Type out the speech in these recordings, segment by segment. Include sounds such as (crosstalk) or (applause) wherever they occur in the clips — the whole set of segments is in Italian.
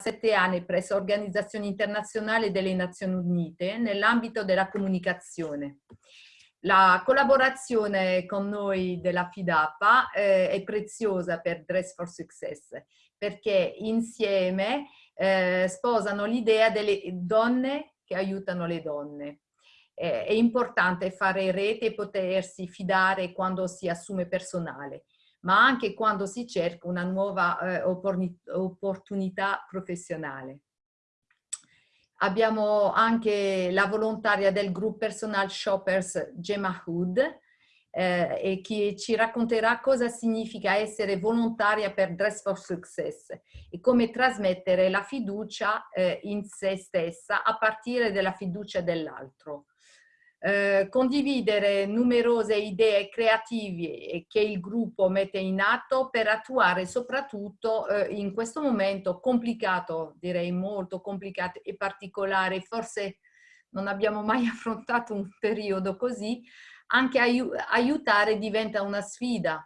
sette anni presso Organizzazione Internazionale delle Nazioni Unite nell'ambito della comunicazione. La collaborazione con noi della FIDAPA eh, è preziosa per Dress for Success perché insieme eh, sposano l'idea delle donne che aiutano le donne. Eh, è importante fare rete e potersi fidare quando si assume personale ma anche quando si cerca una nuova eh, opportunità professionale. Abbiamo anche la volontaria del gruppo Personal Shoppers Gemma Hood eh, e che ci racconterà cosa significa essere volontaria per Dress for Success e come trasmettere la fiducia eh, in se stessa a partire dalla fiducia dell'altro. Eh, condividere numerose idee creative che il gruppo mette in atto per attuare soprattutto eh, in questo momento complicato, direi molto complicato e particolare, forse non abbiamo mai (laughs) affrontato un periodo così, anche ai aiutare diventa una sfida.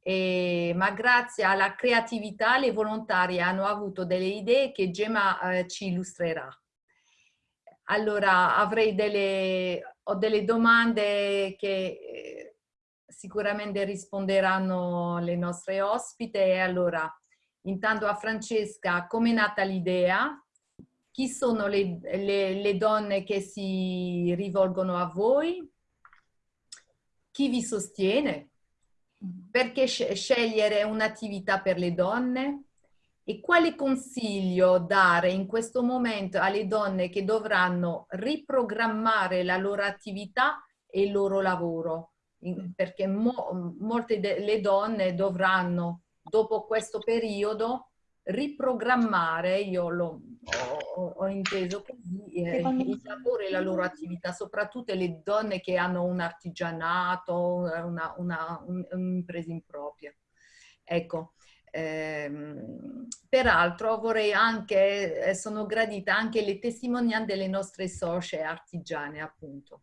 E, ma grazie alla creatività le volontarie hanno avuto delle idee che Gemma eh, ci illustrerà. Allora avrei delle ho delle domande che eh, sicuramente risponderanno le nostre ospite. Allora, intanto a Francesca, come è nata l'idea? Chi sono le, le, le donne che si rivolgono a voi? Chi vi sostiene? Perché scegliere un'attività per le donne? E quale consiglio dare in questo momento alle donne che dovranno riprogrammare la loro attività e il loro lavoro? Perché mo, molte delle donne dovranno, dopo questo periodo, riprogrammare, io lo, ho, ho, inteso così, eh, il lavoro e la loro attività, soprattutto le donne che hanno un artigianato, una, una, un'impresa impropria. Ecco, peraltro vorrei anche, eh, sono gradita anche le testimonianze delle nostre socie artigiane appunto.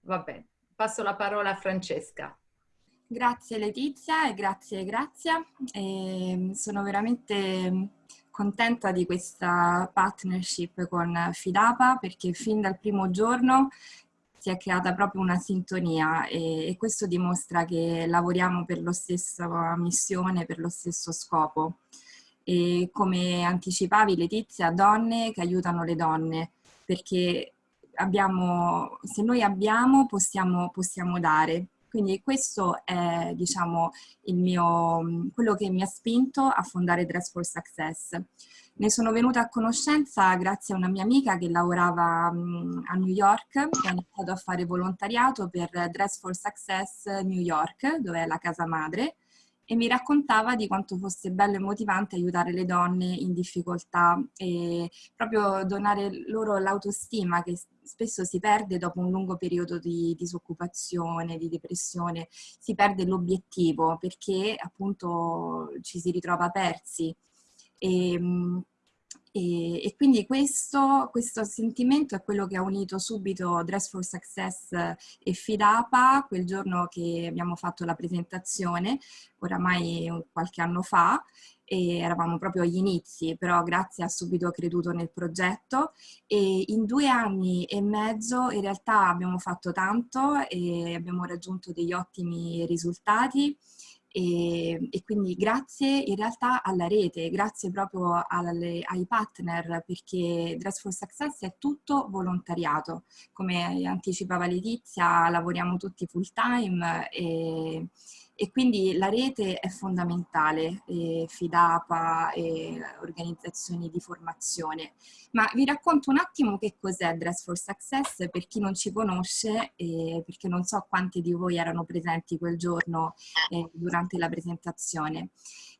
Va bene, passo la parola a Francesca. Grazie Letizia e grazie Grazia. E ehm, sono veramente contenta di questa partnership con Fidapa perché fin dal primo giorno si è creata proprio una sintonia e, e questo dimostra che lavoriamo per la stessa missione, per lo stesso scopo. E come anticipavi Letizia, donne che aiutano le donne, perché abbiamo, se noi abbiamo possiamo, possiamo dare. Quindi questo è diciamo, mio, quello che mi ha spinto a fondare Dress for Success. Ne sono venuta a conoscenza grazie a una mia amica che lavorava a New York, che ha iniziato a fare volontariato per Dress for Success New York, dove è la casa madre, e mi raccontava di quanto fosse bello e motivante aiutare le donne in difficoltà e proprio donare loro l'autostima che spesso si perde dopo un lungo periodo di disoccupazione, di depressione, si perde l'obiettivo perché appunto ci si ritrova persi e, ehm, e, e, quindi questo, questo, sentimento è quello che ha unito subito Dress for Success e Fidapa quel giorno che abbiamo fatto la presentazione, oramai qualche anno fa, e eravamo proprio agli inizi, però grazie ha subito creduto nel progetto e in due anni e mezzo in realtà abbiamo fatto tanto e abbiamo raggiunto degli ottimi risultati e, e, quindi grazie in realtà alla rete, grazie proprio alle, ai partner perché Dress for Success è tutto volontariato. Come anticipava Letizia, lavoriamo tutti full time e, e quindi la rete è fondamentale, eh, FIDAPA, eh, organizzazioni di formazione. Ma vi racconto un attimo che cos'è Dress for Success per chi non ci conosce, eh, perché non so quanti di voi erano presenti quel giorno eh, durante la presentazione.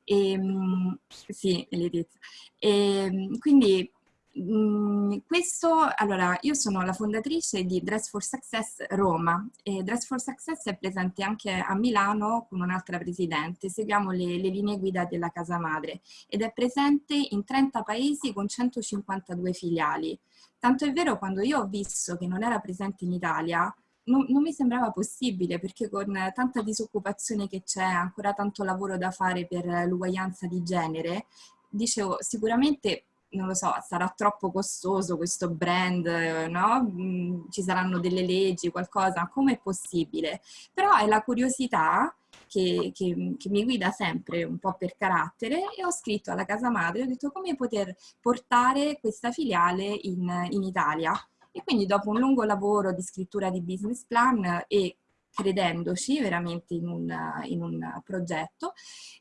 E, ehm, sì, Letizia. E, ehm, quindi Mm, questo, allora, io sono la fondatrice di Dress for Success Roma e Dress for Success è presente anche a Milano con un'altra presidente, seguiamo le, le, linee guida della casa madre ed è presente in 30 paesi con 152 filiali. Tanto è vero quando io ho visto che non era presente in Italia, non, non mi sembrava possibile perché con tanta disoccupazione che c'è, ancora tanto lavoro da fare per l'uguaglianza di genere, dicevo sicuramente non lo so, sarà troppo costoso questo brand, no? Mm, ci saranno delle leggi, qualcosa, come è possibile? Però è la curiosità che, che, che, mi guida sempre un po' per carattere e ho scritto alla casa madre, ho detto come poter portare questa filiale in, in Italia. E quindi dopo un lungo lavoro di scrittura di business plan e credendoci veramente in un, in un progetto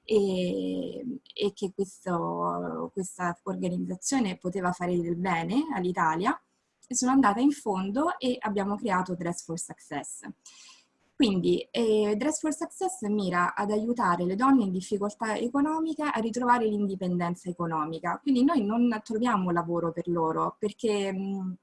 e, e che questo, questa organizzazione poteva fare del bene all'Italia, sono andata in fondo e abbiamo creato Dress for Success. Quindi eh, Dress for Success mira ad aiutare le donne in difficoltà economica a ritrovare l'indipendenza economica. Quindi noi non troviamo lavoro per loro perché mh,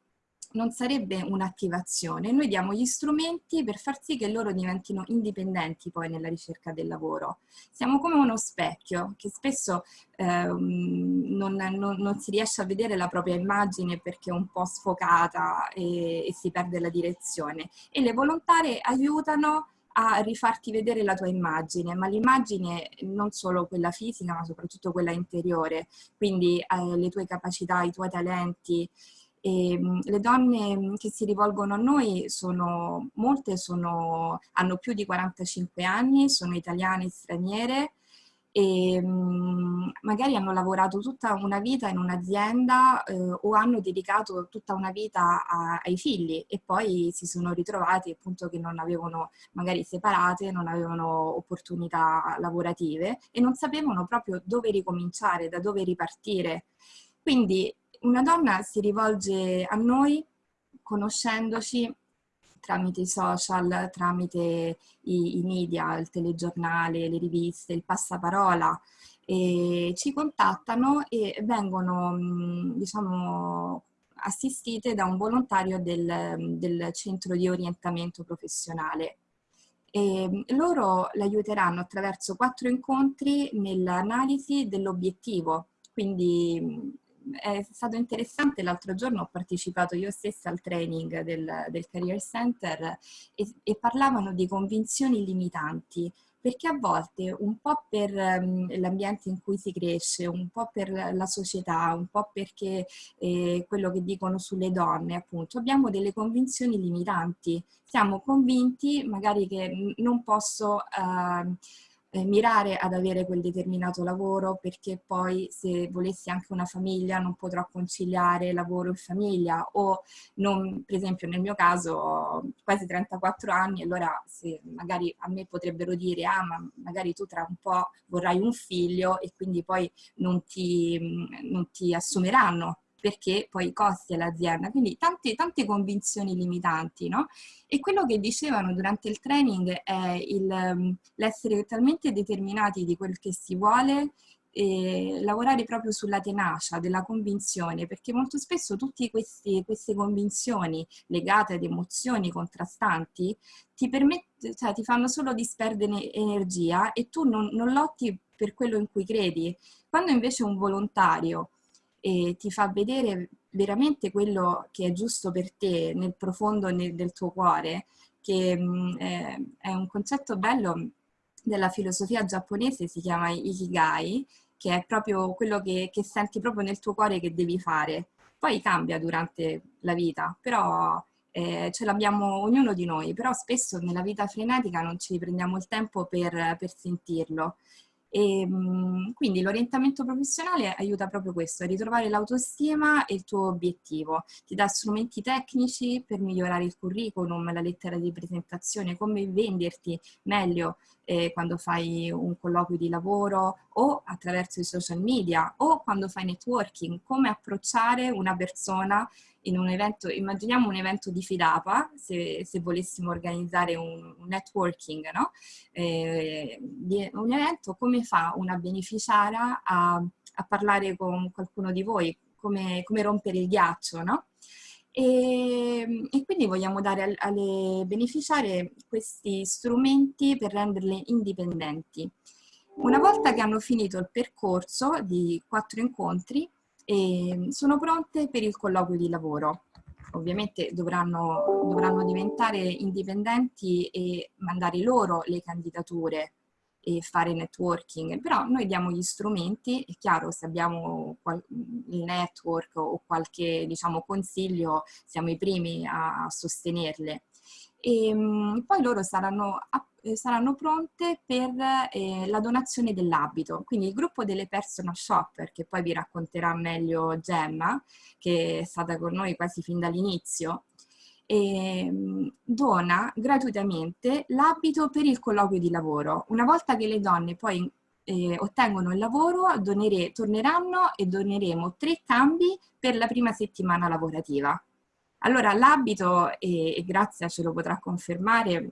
non sarebbe un'attivazione, noi diamo gli strumenti per far sì che loro diventino indipendenti poi nella ricerca del lavoro. Siamo come uno specchio che spesso eh, non, non, non, si riesce a vedere la propria immagine perché è un po' sfocata e, e si perde la direzione. E le volontarie aiutano a rifarti vedere la tua immagine, ma l'immagine non solo quella fisica ma soprattutto quella interiore, quindi eh, le tue capacità, i tuoi talenti, e, ehm, le donne mm, che si rivolgono a noi sono, molte sono, hanno più di 45 anni, sono italiane e straniere e mm, magari hanno lavorato tutta una vita in un'azienda eh, o hanno dedicato tutta una vita a, ai figli e poi si sono ritrovati appunto che non avevano magari separate, non avevano opportunità lavorative e non sapevano proprio dove ricominciare, da dove ripartire. Quindi una donna si rivolge a noi conoscendoci tramite i social, tramite i, i, media, il telegiornale, le riviste, il passaparola, ci contattano e vengono, diciamo, assistite da un volontario del, del centro di orientamento professionale. E loro l'aiuteranno attraverso quattro incontri nell'analisi dell'obiettivo, quindi è stato interessante, l'altro giorno ho partecipato io stessa al training del, del Career Center e, e parlavano di convinzioni limitanti, perché a volte un po' per um, l'ambiente in cui si cresce, un po' per la società, un po' perché eh, quello che dicono sulle donne, appunto, abbiamo delle convinzioni limitanti. Siamo convinti magari che non posso... Uh, eh, mirare ad avere quel determinato lavoro perché poi se volessi anche una famiglia non potrò conciliare lavoro e famiglia o non, per esempio nel mio caso ho quasi 34 anni allora se magari a me potrebbero dire ah ma magari tu tra un po' vorrai un figlio e quindi poi non ti, non ti assumeranno perché poi costi all'azienda, quindi tante, tante convinzioni limitanti, no? E quello che dicevano durante il training è mm, l'essere talmente determinati di quel che si vuole lavorare proprio sulla tenacia della convinzione, perché molto spesso tutte queste convinzioni legate ad emozioni contrastanti ti, cioè, ti fanno solo disperdere energia e tu non, non lotti per quello in cui credi. Quando invece un volontario e ti fa vedere veramente quello che è giusto per te nel profondo del tuo cuore, che mh, è un concetto bello della filosofia giapponese, si chiama Ikigai, che è proprio quello che, che senti proprio nel tuo cuore che devi fare. Poi cambia durante la vita, però eh, ce l'abbiamo ognuno di noi, però spesso nella vita frenetica non ci prendiamo il tempo per, per sentirlo. E, ehm, quindi l'orientamento professionale aiuta proprio questo, a ritrovare l'autostima e il tuo obiettivo. Ti dà strumenti tecnici per migliorare il curriculum, la lettera di presentazione, come venderti meglio eh, quando fai un colloquio di lavoro o attraverso i social media o quando fai networking, come approcciare una persona in un evento, immaginiamo un evento di Fidapa, se, se volessimo organizzare un, un networking, no? eh, un evento, come fa una beneficiaria a, a parlare con qualcuno di voi, come, come rompere il ghiaccio, no? E, e, quindi vogliamo dare alle beneficiarie questi strumenti per renderle indipendenti. Una volta che hanno finito il percorso di quattro incontri, e sono pronte per il colloquio di lavoro. Ovviamente dovranno, dovranno diventare indipendenti e mandare loro le candidature e fare networking, però noi diamo gli strumenti, è chiaro se abbiamo il network o qualche diciamo, consiglio siamo i primi a, sostenerle. E ehm, poi loro saranno, saranno pronte per eh, la donazione dell'abito, quindi il gruppo delle personal shopper, che poi vi racconterà meglio Gemma, che è stata con noi quasi fin dall'inizio, eh, dona gratuitamente l'abito per il colloquio di lavoro. Una volta che le donne poi eh, ottengono il lavoro, donere, torneranno e doneremo tre cambi per la prima settimana lavorativa. Allora l'abito, e, e Grazia ce lo potrà confermare,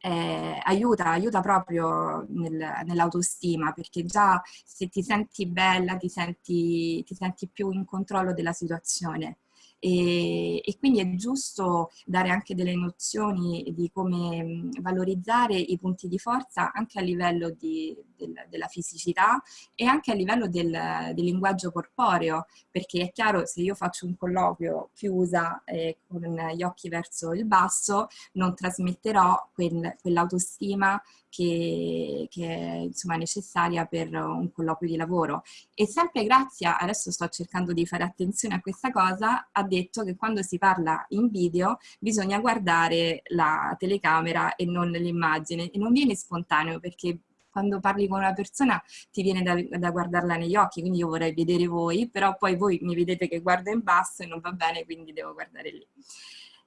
eh, aiuta, aiuta proprio nel, nell'autostima perché già se ti senti bella ti senti, ti senti più in controllo della situazione e, e, quindi è giusto dare anche delle nozioni di come valorizzare i punti di forza anche a livello di, del, della fisicità e anche a livello del, del, linguaggio corporeo, perché è chiaro se io faccio un colloquio chiusa eh, con gli occhi verso il basso non trasmetterò quel, quell'autostima che, che è insomma, necessaria per un colloquio di lavoro. E sempre grazie, adesso sto cercando di fare attenzione a questa cosa, ha detto che quando si parla in video bisogna guardare la telecamera e non l'immagine e non viene spontaneo perché quando parli con una persona ti viene da, da, guardarla negli occhi, quindi io vorrei vedere voi, però poi voi mi vedete che guardo in basso e non va bene, quindi devo guardare lì.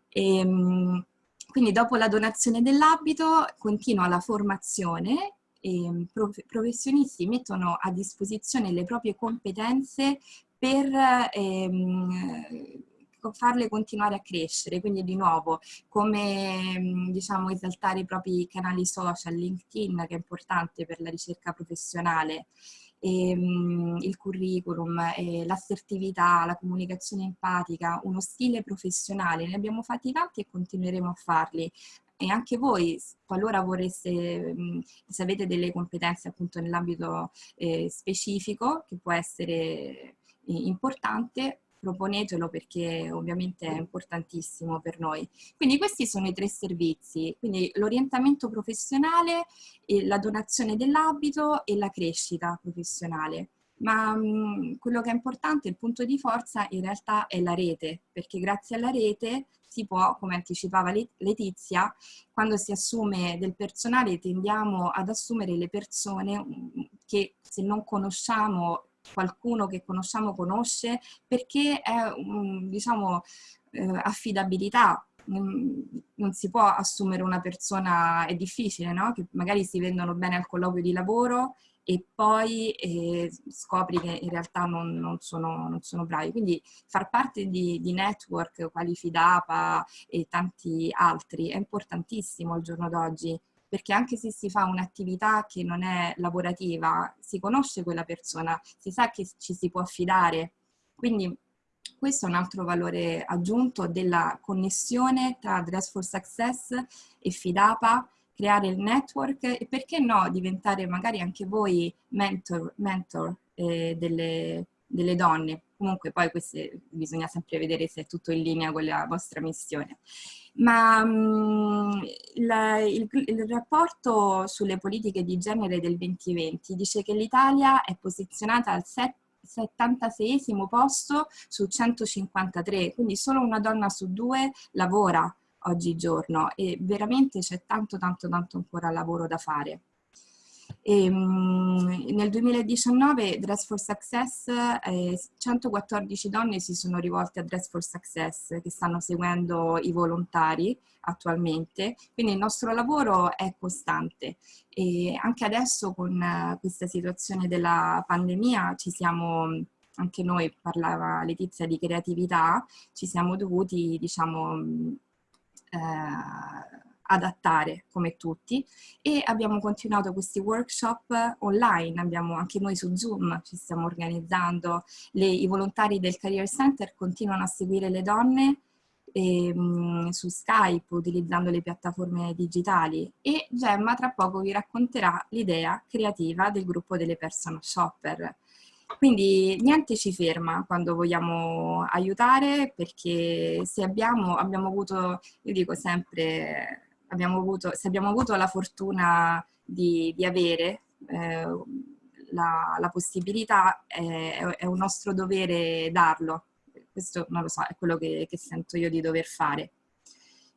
E, ehm, quindi dopo la donazione dell'abito continua la formazione e mm, professionisti mettono a disposizione le proprie competenze per ehm, farle continuare a crescere, quindi di nuovo come mm, diciamo esaltare i propri canali social, LinkedIn che è importante per la ricerca professionale, ehm, il curriculum, l'assertività, la comunicazione empatica, uno stile professionale, ne abbiamo fatti tanti e continueremo a farli. E anche voi, qualora vorreste, mh, se avete delle competenze appunto nell'ambito eh, specifico, che può essere eh, importante, proponetelo perché ovviamente è importantissimo per noi. Quindi questi sono i tre servizi, quindi l'orientamento professionale, la donazione dell'abito e la crescita professionale. Ma quello che è importante, il punto di forza in realtà è la rete, perché grazie alla rete si può, come anticipava Letizia, quando si assume del personale tendiamo ad assumere le persone che se non conosciamo qualcuno che conosciamo conosce, perché è, diciamo, eh, affidabilità, non si può assumere una persona, è difficile, no? Che magari si vendono bene al colloquio di lavoro e poi eh, scopri che in realtà non, non, sono, non, sono, bravi. Quindi far parte di, di, network quali Fidapa e tanti altri è importantissimo al giorno d'oggi perché anche se si fa un'attività che non è lavorativa, si conosce quella persona, si sa che ci si può affidare. Quindi questo è un altro valore aggiunto della connessione tra Dress for Success e Fidapa, creare il network e perché no diventare magari anche voi mentor, mentor eh, delle, delle donne. Comunque poi queste, bisogna sempre vedere se è tutto in linea con la vostra missione ma um, la, il, il, rapporto sulle politiche di genere del 2020 dice che l'Italia è posizionata al 76 posto su 153, quindi solo una donna su due lavora oggigiorno e veramente c'è tanto tanto tanto ancora lavoro da fare. E, um, nel 2019 Dress for Success, eh, 114 donne si sono rivolte a Dress for Success che stanno seguendo i volontari attualmente, quindi il nostro lavoro è costante. E anche adesso con uh, questa situazione della pandemia ci siamo anche noi, parlava Letizia di creatività, ci siamo dovuti, diciamo, eh, adattare come tutti e abbiamo continuato questi workshop online, abbiamo anche noi su Zoom ci stiamo organizzando, le, i volontari del Career Center continuano a seguire le donne e, ehm, su Skype utilizzando le piattaforme digitali. E Gemma tra poco vi racconterà l'idea creativa del gruppo delle personal shopper. Quindi niente ci ferma quando vogliamo aiutare perché se abbiamo, abbiamo avuto, io dico sempre, abbiamo avuto, se abbiamo avuto la fortuna di, di avere eh, la, la, possibilità, è, è, un nostro dovere darlo. Questo non lo so, è quello che, che sento io di dover fare.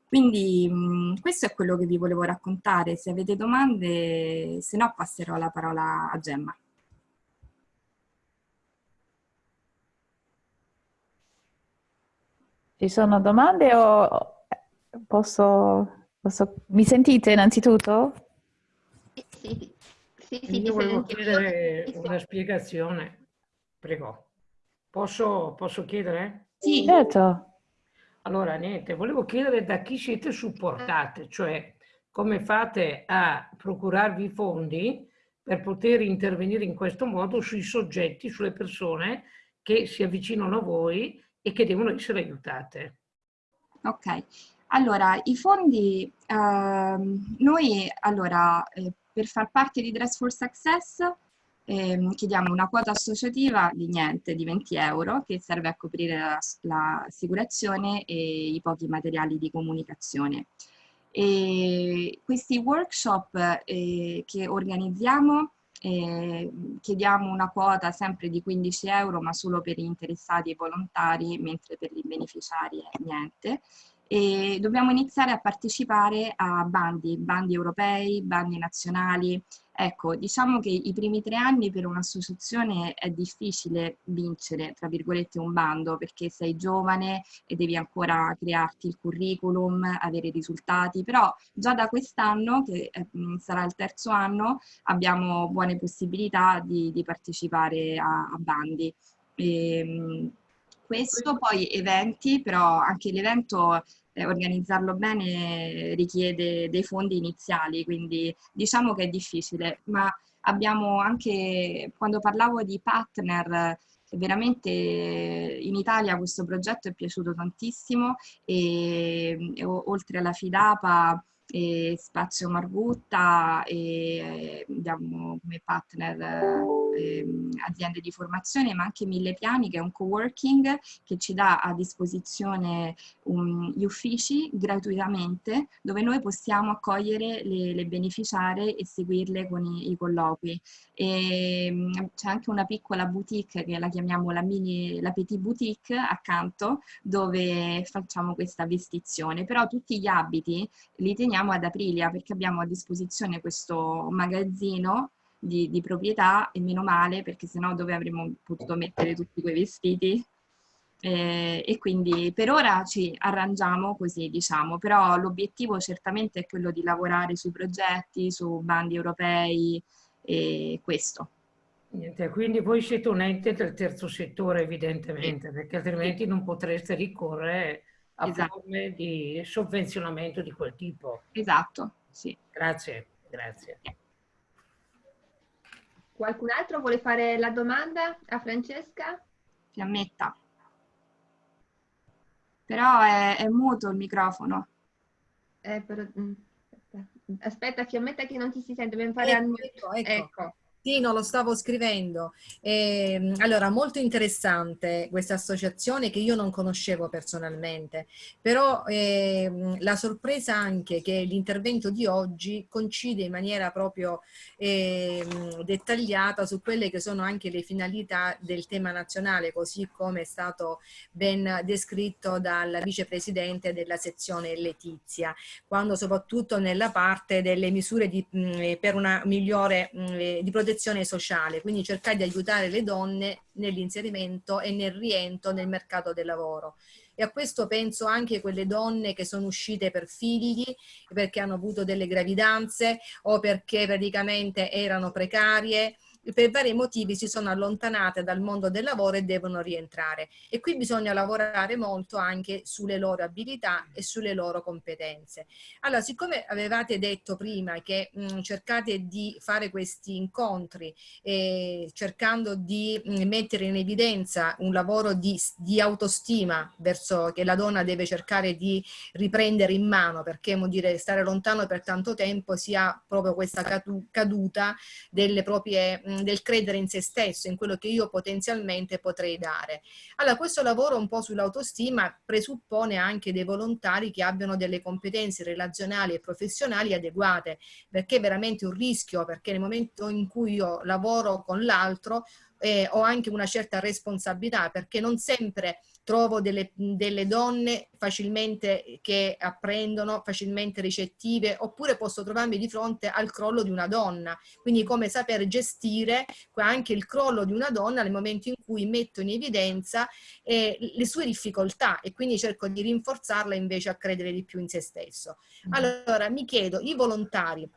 Quindi mh, questo è quello che vi volevo raccontare. Se avete domande, se no passerò la parola a Gemma. Ci sono domande o posso, posso... Mi sentite innanzitutto? Sì, sì, sì, sì Io volevo chiedere una spiegazione. Prego. Posso, posso chiedere? Sì. Certo. Allora, niente, volevo chiedere da chi siete supportate, cioè come fate a procurarvi fondi per poter intervenire in questo modo sui soggetti, sulle persone che si avvicinano a voi e che devono essere aiutate. Ok, allora i fondi, ehm, noi allora eh, per far parte di Dress for Success eh, chiediamo una quota associativa di niente, di 20 euro, che serve a coprire l'assicurazione e i pochi materiali di comunicazione. E questi workshop eh, che organizziamo eh, chiediamo una quota sempre di 15 euro ma solo per gli interessati e volontari mentre per i beneficiari è niente e dobbiamo iniziare a partecipare a bandi, bandi europei, bandi nazionali Ecco, diciamo che i primi tre anni per un'associazione è difficile vincere, tra virgolette, un bando perché sei giovane e devi ancora crearti il curriculum, avere risultati, però già da quest'anno, che eh, sarà il terzo anno, abbiamo buone possibilità di, di partecipare a, a bandi. E, ehm, questo poi eventi, però anche l'evento eh, organizzarlo bene richiede dei fondi iniziali, quindi diciamo che è difficile, ma abbiamo anche, quando parlavo di partner, veramente in Italia questo progetto è piaciuto tantissimo e, e oltre alla Fidapa e Spazio Margutta e abbiamo come partner eh, aziende di formazione ma anche Mille Piani che è un co-working che ci dà a disposizione um, gli uffici gratuitamente dove noi possiamo accogliere le, le beneficiarie e seguirle con i, i colloqui. C'è anche una piccola boutique che la chiamiamo la mini, la petit boutique accanto dove facciamo questa vestizione però tutti gli abiti li teniamo ad Aprilia perché abbiamo a disposizione questo magazzino di, di proprietà e meno male perché sennò dove avremmo potuto mettere tutti quei vestiti eh, e quindi per ora ci arrangiamo così diciamo però l'obiettivo certamente è quello di lavorare sui progetti, su bandi europei e questo. Niente, quindi voi siete un ente del terzo settore evidentemente perché altrimenti non potreste ricorrere a esatto. forme di sovvenzionamento di quel tipo. Esatto, sì. Grazie, grazie. Qualcun altro vuole fare la domanda a Francesca? Fiammetta. Però è, è muto il microfono. Eh, però, mm, aspetta. aspetta, Fiammetta che non ti si sente, dobbiamo fare... Ecco, ecco, ecco. ecco. Sì, no, lo stavo scrivendo. Eh, allora, molto interessante questa associazione che io non conoscevo personalmente, però eh, la sorpresa anche che l'intervento di oggi coincide in maniera proprio eh, dettagliata su quelle che sono anche le finalità del tema nazionale, così come è stato ben descritto dal vicepresidente della sezione Letizia, quando soprattutto nella parte delle misure di, mh, per una migliore mh, di protezione protezione sociale, quindi cercare di aiutare le donne nell'inserimento e nel rientro nel mercato del lavoro. E a questo penso anche quelle donne che sono uscite per figli, perché hanno avuto delle gravidanze o perché praticamente erano precarie per vari motivi si sono allontanate dal mondo del lavoro e devono rientrare. E qui bisogna lavorare molto anche sulle loro abilità e sulle loro competenze. Allora, siccome avevate detto prima che mh, cercate di fare questi incontri eh, cercando di mh, mettere in evidenza un lavoro di, di, autostima verso che la donna deve cercare di riprendere in mano perché vuol dire stare lontano per tanto tempo si ha proprio questa caduta delle proprie mh, del credere in se stesso, in quello che io potenzialmente potrei dare. Allora questo lavoro un po' sull'autostima presuppone anche dei volontari che abbiano delle competenze relazionali e professionali adeguate, perché è veramente un rischio, perché nel momento in cui io lavoro con l'altro eh, ho anche una certa responsabilità perché non sempre trovo delle, delle, donne facilmente che apprendono, facilmente ricettive, oppure posso trovarmi di fronte al crollo di una donna. Quindi come saper gestire anche il crollo di una donna nel momento in cui metto in evidenza eh, le sue difficoltà e quindi cerco di rinforzarla invece a credere di più in se stesso. Mm. Allora mi chiedo, i volontari,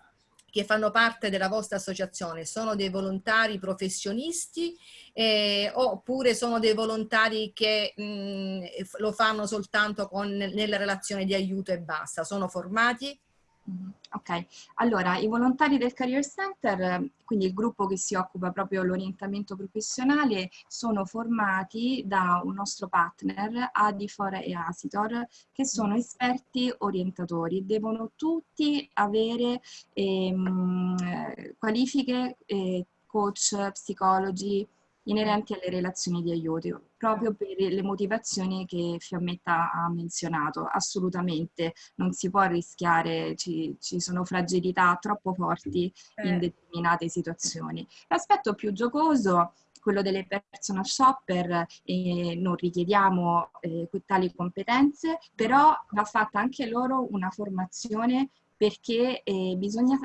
che fanno parte della vostra associazione sono dei volontari professionisti eh, oppure sono dei volontari che mh, mm, lo fanno soltanto con, nella relazione di aiuto e basta? Sono formati? Mm-hmm. Ok, allora i volontari del Career Center, quindi il gruppo che si occupa proprio dell'orientamento professionale, sono formati da un nostro partner, Adifor e Asitor, che sono esperti orientatori. Devono tutti avere ehm, qualifiche, eh, coach, psicologi, inerenti alle relazioni di aiuto, proprio per le motivazioni che Fiammetta ha menzionato. Assolutamente non si può rischiare, ci, ci sono fragilità troppo forti in eh. determinate situazioni. L'aspetto più giocoso quello delle personal shopper eh, non richiediamo eh, tali competenze, però va fatta anche loro una formazione perché eh, bisogna,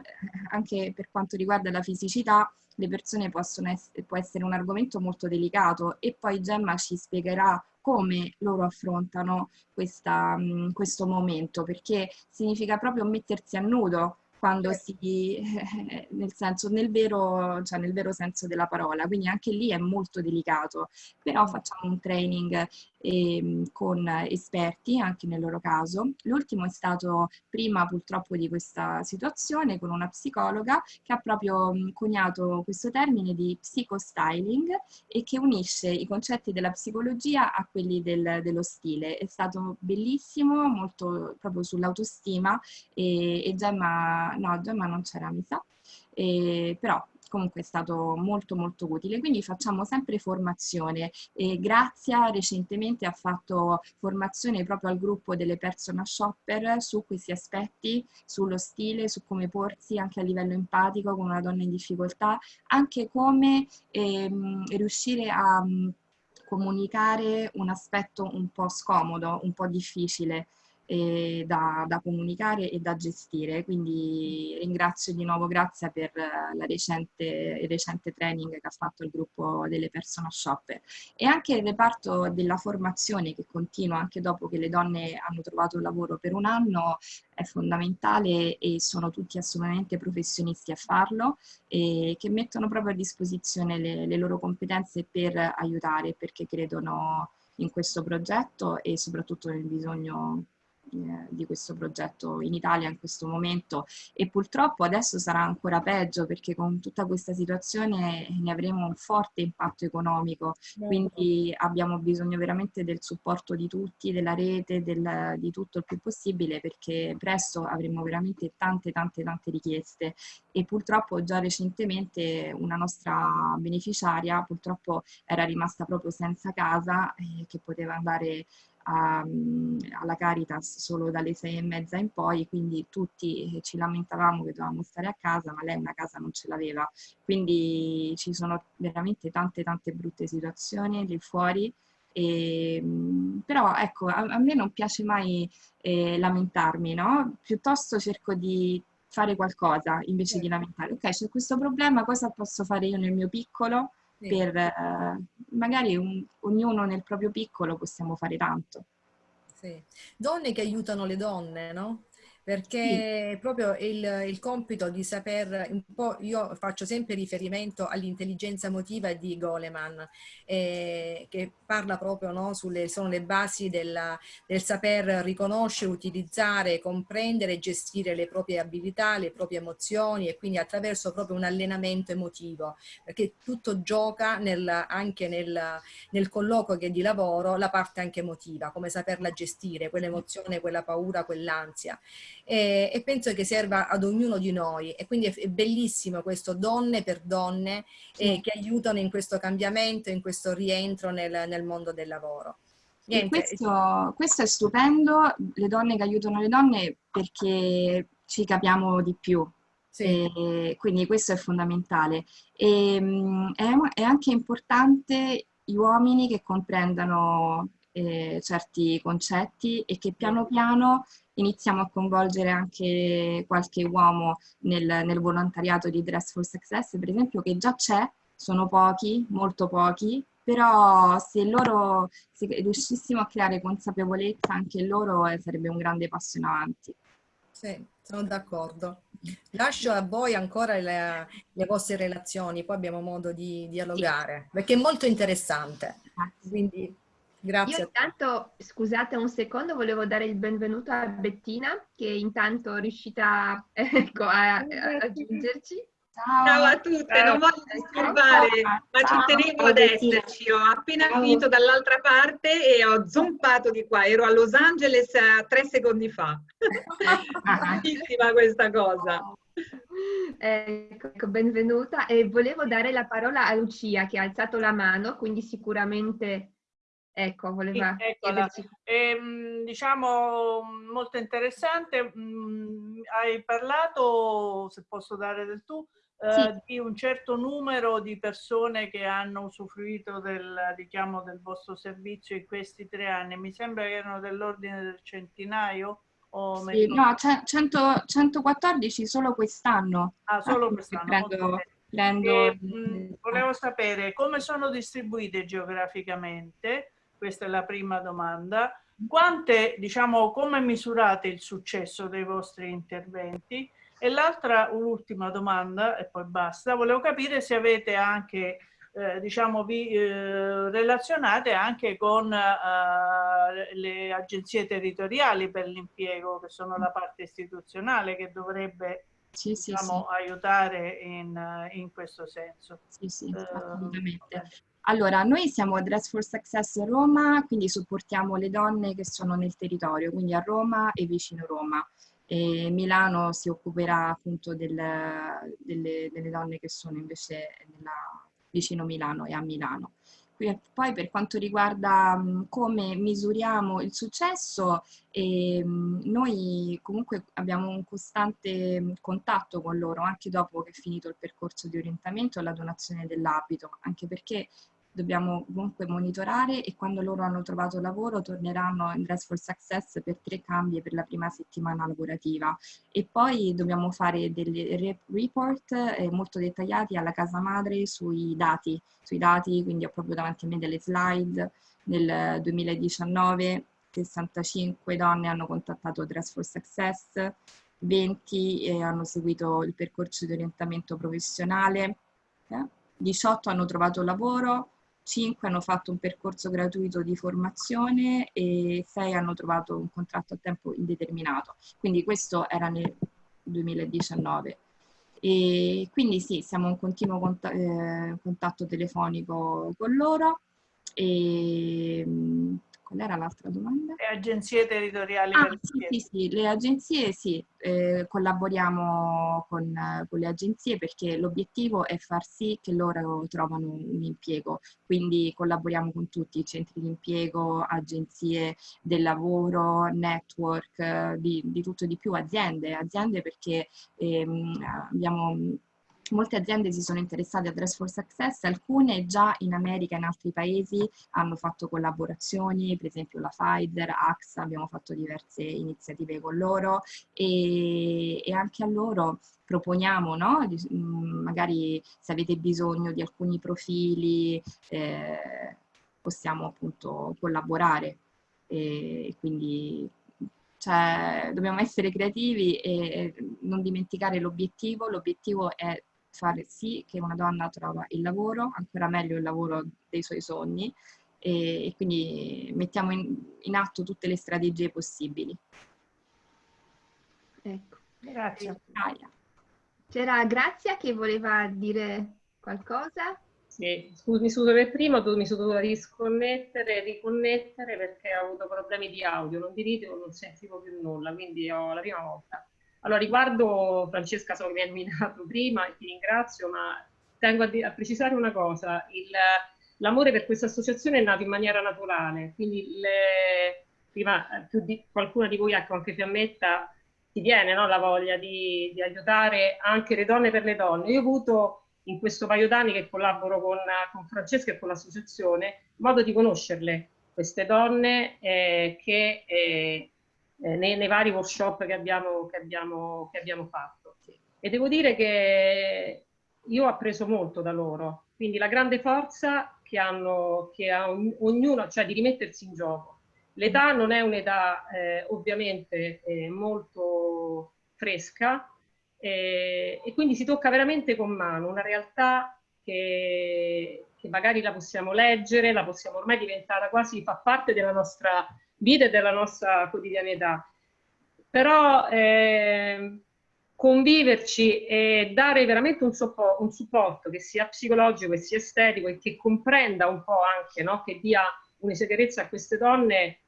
anche per quanto riguarda la fisicità, le persone possono essere, può essere un argomento molto delicato e poi Gemma ci spiegherà come loro affrontano questa, questo momento, perché significa proprio mettersi a nudo quando si, (laughs) nel, senso, nel, vero, cioè nel vero senso della parola, quindi anche lì è molto delicato, però facciamo un training eh, con esperti anche nel loro caso. L'ultimo è stato prima purtroppo di questa situazione con una psicologa che ha proprio coniato questo termine di psicostyling e che unisce i concetti della psicologia a quelli del, dello stile. È stato bellissimo, molto proprio sull'autostima e, e Gemma, no Gemma non c'era mi sa, e, però comunque è stato molto molto utile, quindi facciamo sempre formazione e Grazia recentemente ha fatto formazione proprio al gruppo delle personal shopper su questi aspetti, sullo stile, su come porsi anche a livello empatico con una donna in difficoltà, anche come ehm, riuscire a comunicare un aspetto un po' scomodo, un po' difficile da, da, comunicare e da gestire. Quindi ringrazio di nuovo Grazia per la recente, il recente training che ha fatto il gruppo delle personal shopper. E anche il reparto della formazione che continua anche dopo che le donne hanno trovato lavoro per un anno è fondamentale e sono tutti assolutamente professionisti a farlo e che mettono proprio a disposizione le, le loro competenze per aiutare perché credono in questo progetto e soprattutto nel bisogno eh, di questo progetto in Italia in questo momento. E purtroppo adesso sarà ancora peggio perché con tutta questa situazione ne avremo un forte impatto economico. Quindi abbiamo bisogno veramente del supporto di tutti, della rete, del, di tutto il più possibile perché presto avremo veramente tante tante tante richieste. E purtroppo già recentemente una nostra beneficiaria purtroppo era rimasta proprio senza casa eh, che poteva andare a, alla Caritas solo dalle sei e mezza in poi, quindi tutti ci lamentavamo che dovevamo stare a casa, ma lei una casa non ce l'aveva. Quindi ci sono veramente tante tante brutte situazioni lì fuori. E, però ecco, a, a, me non piace mai eh, lamentarmi, no? Piuttosto cerco di fare qualcosa invece di lamentare. Ok, c'è questo problema, cosa posso fare io nel mio piccolo? Sì. per eh, magari un, ognuno nel proprio piccolo possiamo fare tanto. Sì. Donne che aiutano le donne, no? Perché sì. proprio il, il, compito di saper, un po', io faccio sempre riferimento all'intelligenza emotiva di Goleman, eh, che parla proprio, no, sulle, sono le basi della, del saper riconoscere, utilizzare, comprendere e gestire le proprie abilità, le proprie emozioni e quindi attraverso proprio un allenamento emotivo, perché tutto gioca nel, anche nel, nel colloquio che di lavoro la parte anche emotiva, come saperla gestire, quell'emozione, quella paura, quell'ansia. E, e, penso che serva ad ognuno di noi e quindi è, bellissimo questo donne per donne eh, che aiutano in questo cambiamento, in questo rientro nel, nel mondo del lavoro. Questo, questo, è stupendo, le donne che aiutano le donne perché ci capiamo di più, sì. Quindi questo è fondamentale. E, mm, è, è, anche importante gli uomini che comprendano eh, certi concetti e che piano piano iniziamo a coinvolgere anche qualche uomo nel, nel volontariato di Dress for Success, per esempio, che già c'è, sono pochi, molto pochi, però se loro se riuscissimo a creare consapevolezza anche loro eh, sarebbe un grande passo in avanti. Sì, sono d'accordo. Lascio a voi ancora le, le, vostre relazioni, poi abbiamo modo di dialogare, sì. perché è molto interessante. Quindi grazie. Io intanto, scusate un secondo, volevo dare il benvenuto a Bettina, che intanto è riuscita (laughs) ecco, a, a raggiungerci. Ciao. Ciao. a tutte, Ciao. non voglio disturbare, ma ci tenevo ad esserci. Ho appena Ciao. finito dall'altra parte e ho zompato di qua. Ero a Los Angeles eh, tre secondi fa. (laughs) Bellissima questa cosa. Ecco, ecco, benvenuta. E volevo dare la parola a Lucia che ha alzato la mano, quindi sicuramente Ecco, voleva sì, ehm, diciamo molto interessante. Mm, hai parlato, se posso dare del tu, eh, di un certo numero di persone che hanno usufruito del richiamo del vostro servizio in questi tre anni. Mi sembra che erano dell'ordine del centinaio. O sì, no, 100, 114 solo quest'anno. Ah, solo quest'anno. Prendo, prendo... E, mh, mm, volevo sapere come sono distribuite geograficamente, questa è la prima domanda. Quante, diciamo, come misurate il successo dei vostri interventi? E l'altra, un'ultima domanda, e poi basta, volevo capire se avete anche, eh, diciamo, vi eh, relazionate anche con eh, le agenzie territoriali per l'impiego, che sono la parte istituzionale che dovrebbe sì, diciamo, sì. aiutare in, in, questo senso. Sì, sì, eh, assolutamente. Allora, noi siamo Dress for Success Roma, quindi supportiamo le donne che sono nel territorio, quindi a Roma e vicino Roma e Milano si occuperà appunto del, delle, delle, donne che sono invece nella, vicino Milano e a Milano. Poi per quanto riguarda come misuriamo il successo, noi comunque abbiamo un costante contatto con loro anche dopo che è finito il percorso di orientamento e la donazione dell'abito, anche perché dobbiamo comunque monitorare e quando loro hanno trovato lavoro torneranno in Dress for Success per tre cambi per la prima settimana lavorativa e poi dobbiamo fare dei report eh, molto dettagliati alla casa madre sui dati, sui dati, quindi ho proprio davanti a me delle slide. Nel 2019 65 donne hanno contattato Dress for Success, 20 eh, hanno seguito il percorso di orientamento professionale, eh? 18 hanno trovato lavoro, 5 hanno fatto un percorso gratuito di formazione e 6 hanno trovato un contratto a tempo indeterminato. Quindi questo era nel 2019. E quindi sì, siamo in continuo contatto, eh, contatto telefonico con loro e Qual era l'altra domanda? Le agenzie territoriali. Ah, sì, sì, sì, le agenzie sì, eh, collaboriamo con, con, le agenzie perché l'obiettivo è far sì che loro trovano un impiego, quindi collaboriamo con tutti i centri di impiego, agenzie del lavoro, network, di, di tutto e di più, aziende, aziende perché ehm, abbiamo Molte aziende si sono interessate a Dress for Success, alcune già in America e in altri paesi hanno fatto collaborazioni, per esempio la Pfizer, AXA, abbiamo fatto diverse iniziative con loro e, e anche a loro proponiamo, no? Mm, magari se avete bisogno di alcuni profili eh, possiamo appunto collaborare e quindi cioè, dobbiamo essere creativi e non dimenticare l'obiettivo, l'obiettivo è fare sì che una donna trova il lavoro, ancora meglio il lavoro dei suoi sogni, e, e quindi mettiamo in, in, atto tutte le strategie possibili. Ecco. Grazie. C'era Grazia che voleva dire qualcosa? Sì, scusi, mi scuso per prima, mi sono dovuta risconnettere, riconnettere perché ho avuto problemi di audio, non di video, non sentivo più nulla, quindi ho la prima volta. Allora, riguardo Francesca, so che mi hai nominato prima e ti ringrazio, ma tengo a, a precisare una cosa, l'amore per questa associazione è nato in maniera naturale, quindi le, prima più di, qualcuna di voi, ecco anche Fiammetta, ti viene no, la voglia di, di aiutare anche le donne per le donne. Io ho avuto in questo paio d'anni che collaboro con, con, Francesca e con l'associazione, modo di conoscerle, queste donne eh, che eh, eh, nei, nei, vari workshop che abbiamo, che abbiamo, che abbiamo fatto. E devo dire che io ho appreso molto da loro, quindi la grande forza che hanno, che ha ognuno, cioè di rimettersi in gioco. L'età non è un'età eh, ovviamente eh, molto fresca, e, e, quindi si tocca veramente con mano una realtà che, che, magari la possiamo leggere, la possiamo ormai diventare quasi, fa parte della nostra vita della nostra quotidianità. Però eh, conviverci e dare veramente un, un supporto che sia psicologico, che sia estetico e che comprenda un po' anche, no? che dia un'esegherezza a queste donne,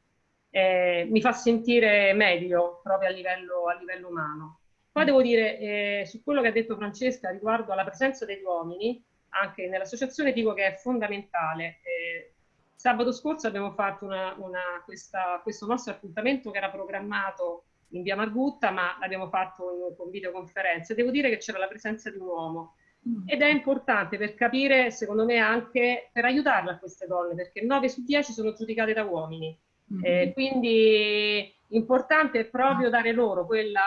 eh, mi fa sentire meglio proprio a livello, a livello umano. Poi devo dire, eh, su quello che ha detto Francesca riguardo alla presenza degli uomini, anche nell'associazione dico che è fondamentale. Eh, sabato scorso abbiamo fatto una, una, questa, questo nostro appuntamento che era programmato in via Margutta, ma l'abbiamo fatto in, con videoconferenze. Devo dire che c'era la presenza di un uomo mm. ed è importante per capire, secondo me, anche per aiutarle a queste donne, perché 9 su 10 sono giudicate da uomini. Mm. Eh, quindi importante è proprio dare loro quella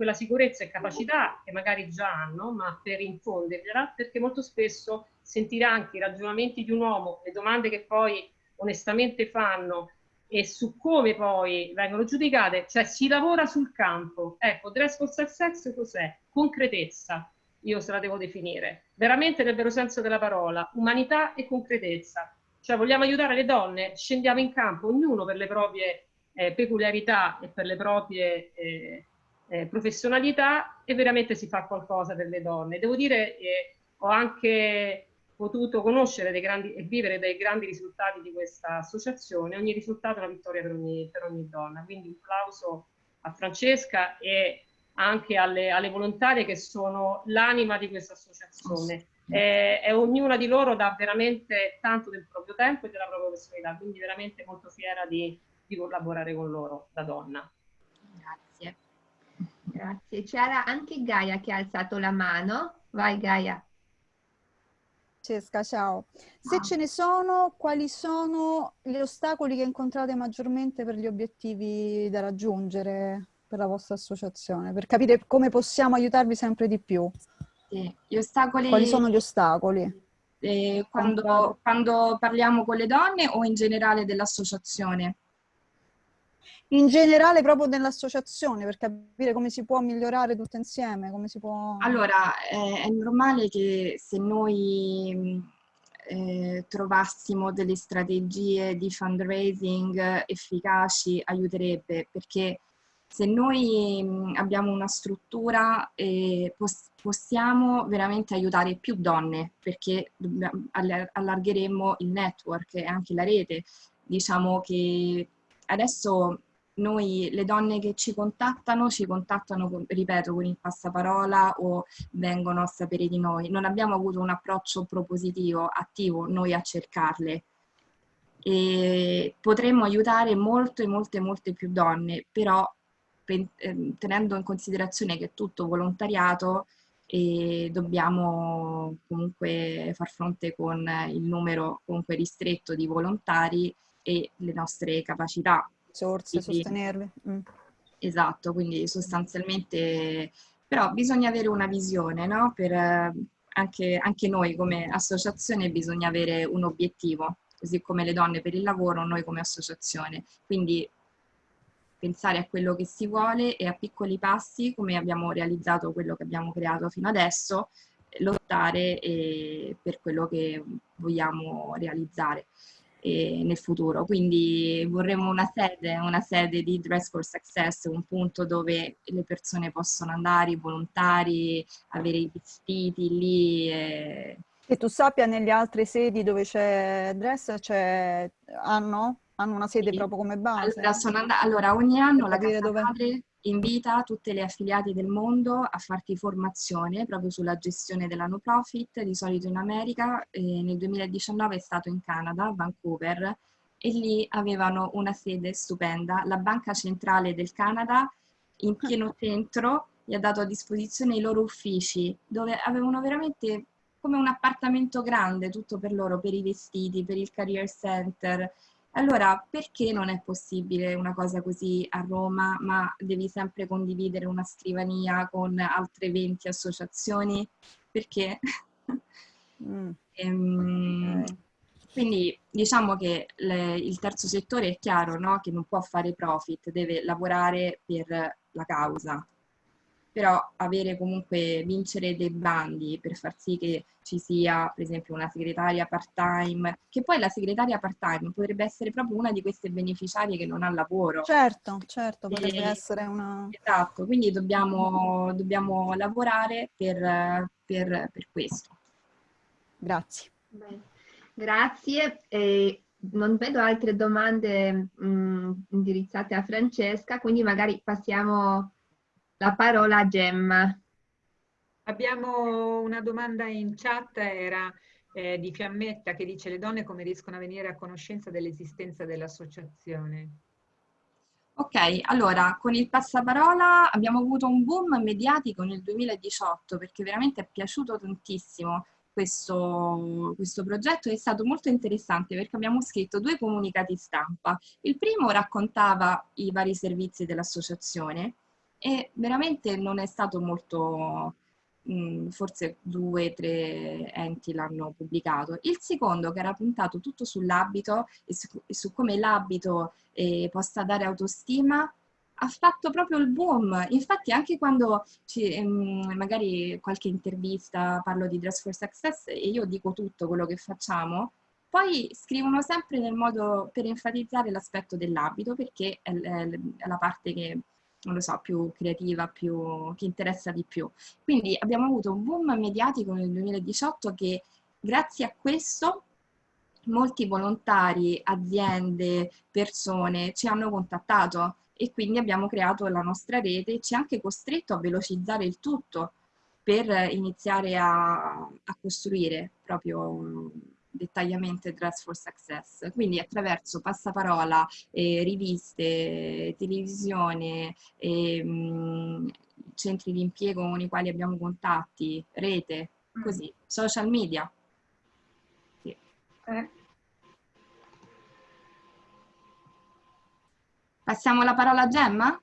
quella sicurezza e capacità che magari già hanno, ma per infondergliela, perché molto spesso sentire anche i ragionamenti di un uomo, le domande che poi onestamente fanno e su come poi vengono giudicate, cioè si lavora sul campo. Ecco, dress for sex cos'è? Concretezza, io se la devo definire, veramente nel vero senso della parola, umanità e concretezza. Cioè vogliamo aiutare le donne, scendiamo in campo, ognuno per le proprie eh, peculiarità e per le proprie eh, eh, professionalità e veramente si fa qualcosa per le donne. Devo dire che eh, ho anche potuto conoscere dei grandi, e vivere dei grandi risultati di questa associazione. Ogni risultato è una vittoria per ogni, per ogni donna. Quindi un applauso a Francesca e anche alle, alle volontarie che sono l'anima di questa associazione. Eh, e ognuna di loro dà veramente tanto del proprio tempo e della propria personalità, quindi veramente molto fiera di, di collaborare con loro da donna. Grazie. C'era anche Gaia che ha alzato la mano. Vai Gaia. Francesca, ciao. Se ah. ce ne sono, quali sono gli ostacoli che incontrate maggiormente per gli obiettivi da raggiungere per la vostra associazione? Per capire come possiamo aiutarvi sempre di più. Sì, gli ostacoli... Quali sono gli ostacoli? Eh, quando, quando parliamo con le donne o in generale dell'associazione? In generale proprio nell'associazione per capire come si può migliorare tutto insieme, come si può... Allora, eh, è normale che se noi eh, trovassimo delle strategie di fundraising efficaci aiuterebbe perché se noi abbiamo una struttura eh, pos possiamo veramente aiutare più donne perché allargheremo il network e anche la rete. Diciamo che adesso noi le donne che ci contattano ci contattano, ripeto, con il passaparola o vengono a sapere di noi. Non abbiamo avuto un approccio propositivo, attivo, noi a cercarle. E potremmo aiutare molte, molte, molte più donne, però ehm, tenendo in considerazione che è tutto volontariato e dobbiamo comunque far fronte con il numero comunque ristretto di volontari e le nostre capacità risorse, quindi, sostenerle. Mm. Esatto, quindi sostanzialmente, però bisogna avere una visione, no? Per, anche, anche noi come associazione bisogna avere un obiettivo, così come le donne per il lavoro, noi come associazione. Quindi pensare a quello che si vuole e a piccoli passi, come abbiamo realizzato quello che abbiamo creato fino adesso, lottare eh, per quello che vogliamo realizzare eh, nel futuro. Quindi vorremmo una sede, una sede di Dress for Success, un punto dove le persone possono andare, i volontari, avere i vestiti lì e, Che tu sappia nelle altre sedi dove c'è Dress, c'è, hanno? Hanno una sede Sì. proprio come base? Allora, and- allora, ogni anno la Casa dove- Madre invita tutte le affiliate del mondo a farti formazione proprio sulla gestione della no profit, di solito in America. e nel 2019 è stato in Canada, Vancouver, e lì avevano una sede stupenda. La Banca Centrale del Canada, in pieno (laughs) centro, gli ha dato a disposizione i loro uffici, dove avevano veramente come un appartamento grande, tutto per loro, per i vestiti, per il career center. Allora, perché non è possibile una cosa così a Roma, ma devi sempre condividere una scrivania con altre 20 associazioni? Perché? Mm, Ehm, quindi diciamo che le- il terzo settore è chiaro, no? Che non può fare profit, deve lavorare per la causa. Però avere comunque, vincere dei bandi per far sì che ci sia, per esempio, una segretaria part-time, che poi la segretaria part-time potrebbe essere proprio una di queste beneficiarie che non ha lavoro. Certo, certo, potrebbe E- essere una... Esatto, quindi dobbiamo, dobbiamo lavorare per, per- per questo. Grazie. Bene. Grazie. E non vedo altre domande mm, indirizzate a Francesca, quindi magari passiamo la parola a Gemma. Abbiamo una domanda in chat, era eh, di Fiammetta che dice le donne come riescono a venire a conoscenza dell'esistenza dell'associazione? Ok, allora con il passaparola abbiamo avuto un boom mediatico nel 2018 perché veramente è piaciuto tantissimo questo, questo progetto è stato molto interessante perché abbiamo scritto due comunicati stampa. Il primo raccontava i vari servizi dell'associazione e veramente non è stato molto, mh, forse due o tre enti l'hanno pubblicato. Il secondo, che era puntato tutto sull'abito e su, e su come l'abito eh, possa dare autostima, ha fatto proprio il boom. Infatti anche quando ci- ehm, magari qualche intervista parlo di Dress for Success e io dico tutto quello che facciamo, poi scrivono sempre nel modo per enfatizzare l'aspetto dell'abito perché è la parte che, non lo so, più creativa, più, che interessa di più. Quindi abbiamo avuto un boom mediatico nel 2018 che grazie a questo molti volontari, aziende, persone ci hanno contattato e quindi abbiamo creato la nostra rete e ci ha anche costretto a velocizzare il tutto per iniziare a, a costruire proprio dettagliamente Dress for Success. Quindi attraverso passaparola, eh, riviste, televisione, ehm, centri di impiego con i quali abbiamo contatti, rete, così, social media. Sì. Eh, Passiamo la parola a Gemma?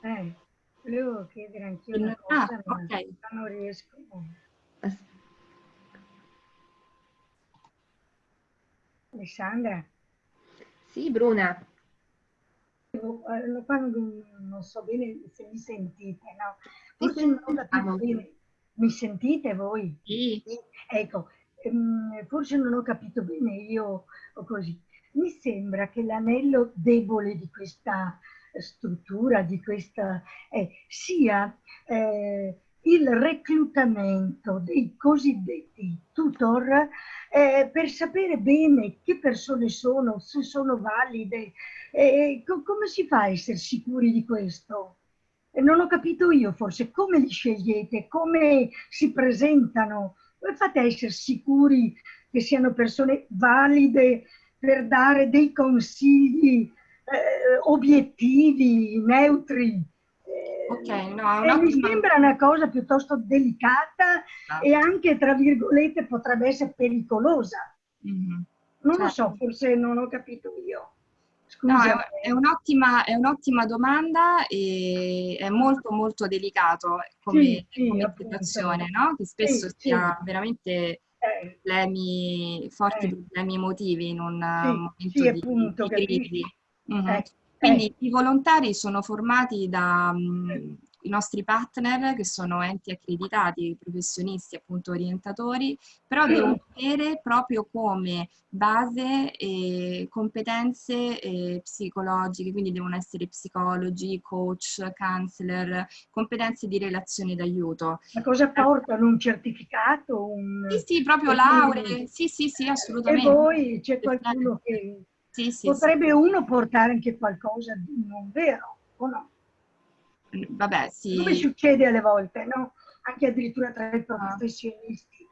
eh, volevo chiedere anch'io una Ah, cosa, ma ok. non riesco. Alessandra, Sì, Bruna. eh, quando non so bene se mi sentite, no? Forse non ho capito bene. Mi sentite voi? Sì. Ecco, ehm, forse non ho capito bene io o così. Mi sembra che l'anello debole di questa struttura, di questa, eh, sia eh, il reclutamento dei cosiddetti tutor eh, per sapere bene che persone sono, se sono valide, eh, co- come si fa a essere sicuri di questo? E non ho capito io forse come li scegliete, come si presentano, come fate a essere sicuri che siano persone valide per dare dei consigli eh, obiettivi, neutri? Eh, Ok, no, è e mi sembra una cosa piuttosto delicata e anche, tra virgolette, potrebbe essere pericolosa. Mhm. Non lo Certo. so, forse non ho capito io. No, Scusa. è, è un'ottima, un'ottima domanda e è molto molto delicato come, Sì, sì, come situazione, no? Che spesso Sì, si ha veramente Eh, problemi, forti Eh. problemi emotivi in un Sì, momento sì, di, appunto, di crisi. Mhm. Eh, Quindi i volontari sono formati da, mh, i nostri partner che sono enti accreditati, professionisti, appunto orientatori, però devono avere proprio come base eh, competenze eh, psicologiche, quindi devono essere psicologi, coach, counselor, competenze di relazione d'aiuto. Ma cosa portano? Un certificato? Un... Sì, sì, proprio lauree, sì, sì, sì, assolutamente. E voi c'è qualcuno che... Sì, sì, Potrebbe sì. uno portare anche qualcosa di non vero, o no? Vabbè, sì. Come succede alle volte, no? Anche addirittura tra i professionisti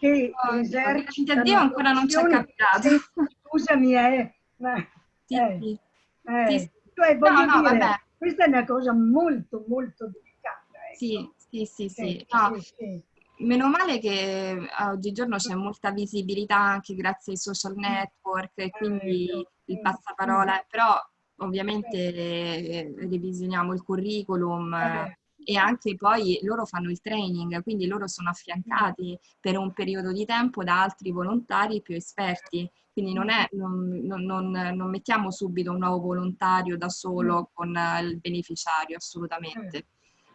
che Oh, esercitano Dio ancora non ci è capitato. (laughs) Scusami, eh, ma, Sì, eh, sì. eh, Sì, sì. cioè, voglio no, dire, vabbè. questa è una cosa molto, molto delicata. ecco. Sì, sì, sì, sì. Sì, No, sì, sì. Meno male che oggigiorno c'è molta visibilità anche grazie ai social network e quindi Ecco, il mm, passaparola, però ovviamente eh, revisioniamo il curriculum e anche poi loro fanno il training, quindi loro sono affiancati per un periodo di tempo da altri volontari più esperti. Quindi non, è, non, non- non- mettiamo subito un nuovo volontario da solo con eh, il beneficiario, assolutamente.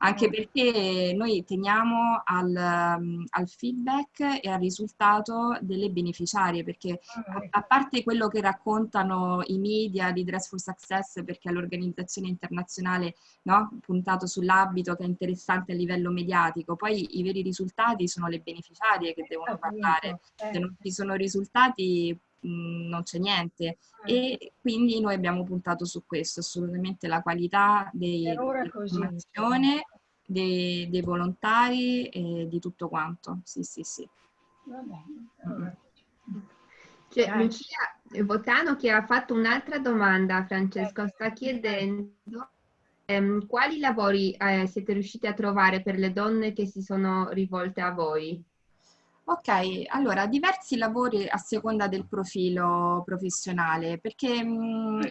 Anche perché noi teniamo al, um, al feedback e al risultato delle beneficiarie, perché a, a parte quello che raccontano i media di Dress for Success, perché è l'organizzazione internazionale no, puntato sull'abito che è interessante a livello mediatico, poi i veri risultati sono le beneficiarie che devono parlare. Se non ci sono risultati non c'è niente e quindi noi abbiamo puntato su questo, assolutamente la qualità dell'informazione, dei, dei volontari e di tutto quanto. Sì, sì, sì. Va bene. C'è Dai. Lucia Votano che ha fatto un'altra domanda, Francesco, sta chiedendo ehm, quali lavori eh, siete riusciti a trovare per le donne che si sono rivolte a voi? Ok, allora diversi lavori a seconda del profilo professionale, perché mh,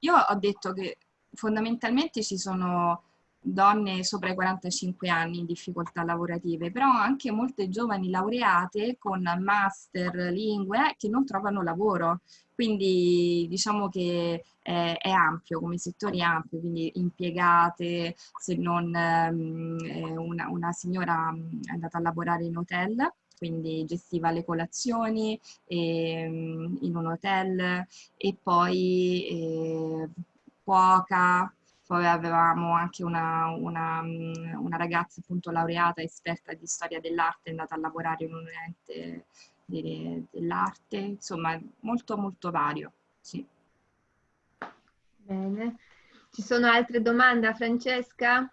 io ho detto che fondamentalmente ci sono donne sopra i 45 anni in difficoltà lavorative, però anche molte giovani laureate con master lingue che non trovano lavoro. Quindi diciamo che è, è ampio, come settore ampio, quindi impiegate, se non eh, una, una signora mh, è andata a lavorare in hotel, quindi gestiva le colazioni ehm, in un hotel e poi eh, cuoca, poi avevamo anche una, una, mm, una ragazza appunto laureata, esperta di storia dell'arte, è andata a lavorare in un ente de- dell'arte, insomma molto molto vario, sì. Bene. Ci sono altre domande, Francesca?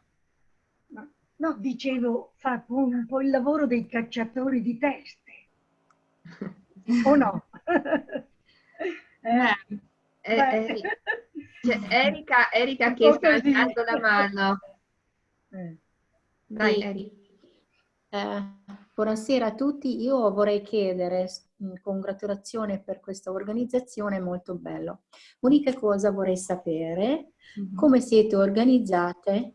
No, dicevo, fa un po' il lavoro dei cacciatori di teste, o no? Eh, (laughs) Eh, eh, c'è Erika, Erika che sta alzando la mano. (laughs) Eh. Dai, Sì. Erika. Eh, buonasera a tutti, io vorrei chiedere mh, congratulazioni per questa organizzazione, molto bello. Unica cosa vorrei sapere, come siete organizzate,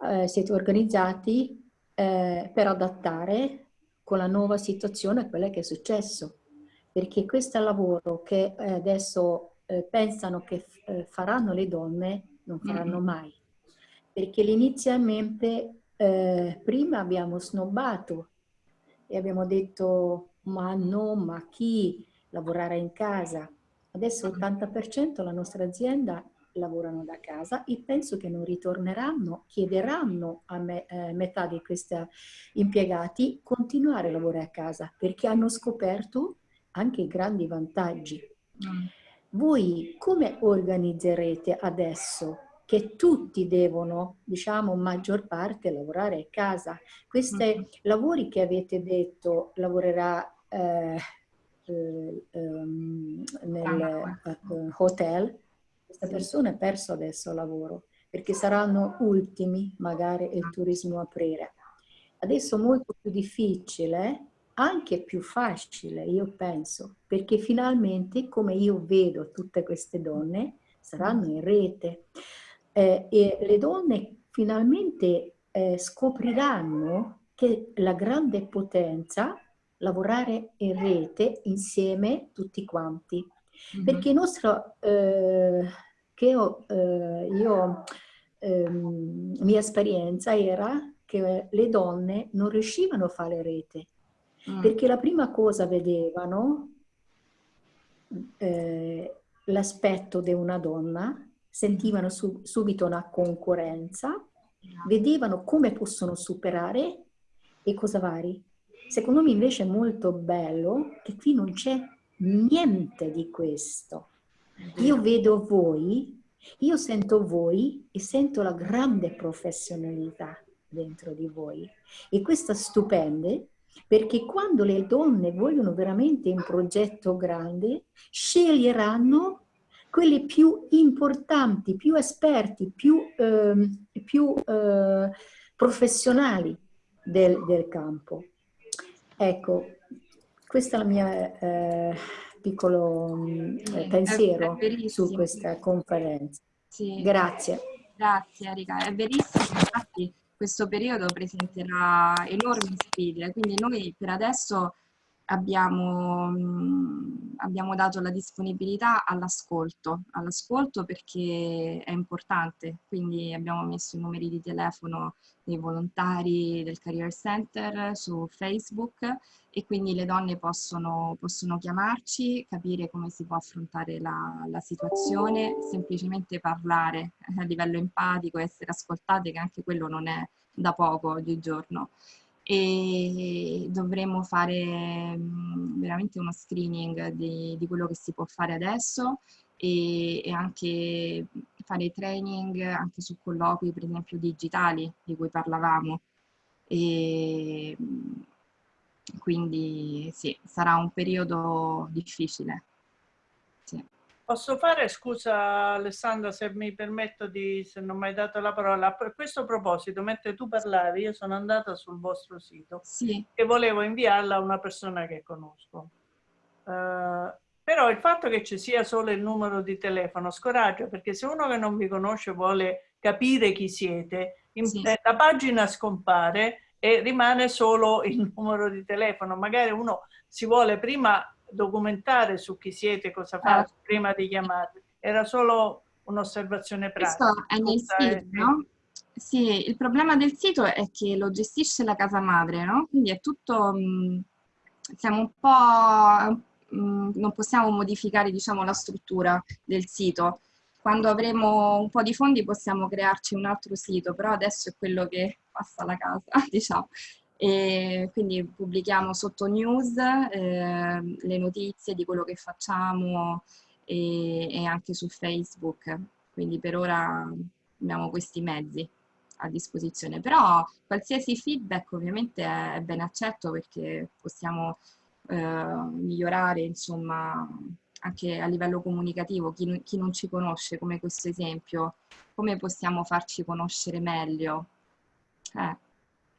eh, siete organizzati eh, per adattare con la nuova situazione a quella che è successo? Perché questo lavoro che eh, adesso eh, pensano che eh, faranno le donne, non faranno mai. Perché inizialmente eh, prima abbiamo snobbato e abbiamo detto ma no, ma chi lavorare in casa? Adesso l'80% la nostra azienda lavorano da casa e penso che non ritorneranno, chiederanno a me- eh, metà di questi impiegati continuare a lavorare a casa perché hanno scoperto anche i grandi vantaggi. Voi come organizzerete adesso che tutti devono, diciamo, maggior parte lavorare a casa? Questi lavori che avete detto lavorerà eh, eh, ehm, nel eh, hotel, questa persona ha perso adesso lavoro perché saranno ultimi magari il turismo aprire. Adesso è molto più difficile, anche più facile, io penso, perché finalmente, come io vedo tutte queste donne, saranno in rete eh, e le donne finalmente eh, scopriranno che la grande potenza lavorare in rete insieme tutti quanti. Perché il nostro, eh, che ho, eh, io ehm, mia esperienza era che le donne non riuscivano a fare rete, mm. perché la prima cosa vedevano eh, l'aspetto di una donna, sentivano su, subito una concorrenza, vedevano come possono superare e cosa vari. Secondo me invece è molto bello che qui non c'è niente di questo. Io vedo voi, io sento voi e sento la grande professionalità dentro di voi. E questo è stupendo perché quando le donne vogliono veramente un progetto grande, sceglieranno quelli più importanti, più esperti, più, eh, più eh, professionali del, del, campo. Ecco, questo è il mio eh, piccolo eh, pensiero su questa conferenza. Sì. Grazie. Grazie Erika, è verissimo, infatti questo periodo presenterà enormi sfide, quindi noi per adesso abbiamo, abbiamo dato la disponibilità all'ascolto, all'ascolto perché è importante, quindi abbiamo messo i numeri di telefono dei volontari del Career Center su Facebook e quindi le donne possono, possono chiamarci, capire come si può affrontare la, la situazione, semplicemente parlare (laughs) a livello empatico, essere ascoltate, che anche quello non è da poco oggigiorno e dovremo fare mm, veramente uno screening di, di, quello che si può fare adesso e, e, anche fare training anche su colloqui per esempio digitali di cui parlavamo e mm, quindi sì, sarà un periodo difficile. Posso fare, scusa Alessandra se mi permetto di, se non mi hai dato la parola, a questo proposito, mentre tu parlavi, io sono andata sul vostro sito sì. e volevo inviarla a una persona che conosco. Uh, però il fatto che ci sia solo il numero di telefono scoraggia, perché se uno che non vi conosce vuole capire chi siete, in, sì. la pagina scompare e rimane solo il (laughs) numero di telefono. Magari uno si vuole prima documentare su chi siete, cosa fate, ah. prima di chiamarvi. Era solo un'osservazione pratica. Questo è nel sito, no? Sì, il problema del sito è che lo gestisce la casa madre, no? Quindi è tutto... Mh, mm, siamo un po'... Mh, mm, non possiamo modificare, diciamo, la struttura del sito. Quando avremo un po' di fondi possiamo crearci un altro sito, però adesso è quello che passa la casa, (laughs) diciamo e quindi pubblichiamo sotto news eh, le notizie di quello che facciamo e, e, anche su Facebook, quindi per ora abbiamo questi mezzi a disposizione, però qualsiasi feedback ovviamente è ben accetto perché possiamo eh, migliorare insomma anche a livello comunicativo, chi, chi non ci conosce come questo esempio, come possiamo farci conoscere meglio? Eh.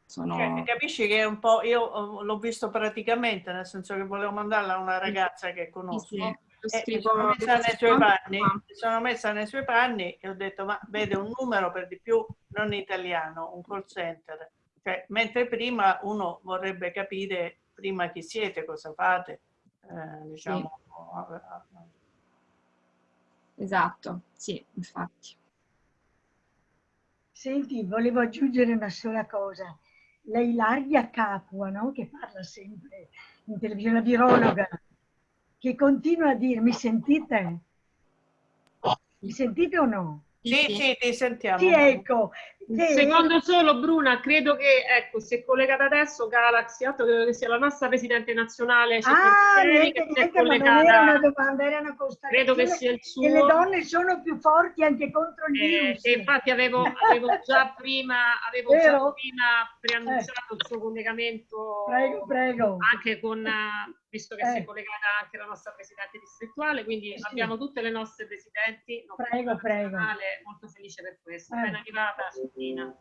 Sono... Cioè, capisci che è un po', io l'ho visto praticamente, nel senso che volevo mandarla a una ragazza che conosco. Sì, sì. Mi sono, messa nei suoi panni, mi sono messa nei suoi panni e ho detto ma vede un numero per di più non italiano, un call center. Cioè, mentre prima uno vorrebbe capire prima chi siete, cosa fate, eh, diciamo. Sì. Esatto, sì, infatti. Senti, volevo aggiungere una sola cosa la Ilaria Capua, no? che parla sempre in televisione, la virologa, che continua a dire, mi sentite? Mi sentite o no? Sì, sì, ti sentiamo. Sì, ecco. Un secondo solo, Bruna, credo che, ecco, si è collegata adesso Galaxy 8, credo che sia la nostra Presidente nazionale ah, niente, che si è collegata. Era una domanda, era una constatazione. Credo che sia il suo. E le donne sono più forti anche contro il eh, virus. E infatti avevo, avevo (laughs) già prima, avevo già prima preannunciato eh. il suo collegamento. Prego, prego. Anche con visto che eh. si è collegata anche la nostra Presidente distrettuale, quindi sì. abbiamo tutte le nostre Presidenti. Prego, prego. Molto felice per questo. Eh. Ben arrivata, Sofina.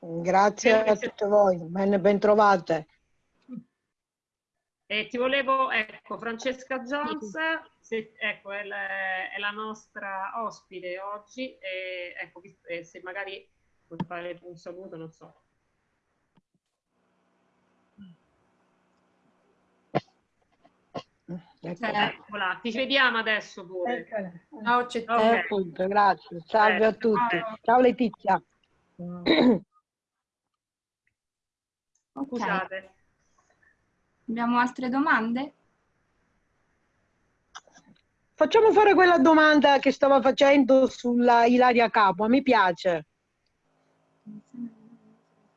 Grazie a tutte voi, ben, ben trovate. E ti volevo, ecco, Francesca Jones, se, ecco, è la, è la, nostra ospite oggi, e, ecco, se magari puoi fare un saluto, non so. Eccola. Eccola. Ti vediamo adesso pure. Ciao, c'è okay. eh, appunto, grazie. Salve a tutti. Ciao Letizia. (clears throat) Scusate. Abbiamo altre domande? Facciamo fare quella domanda che stava facendo sulla Ilaria Capo, mi piace.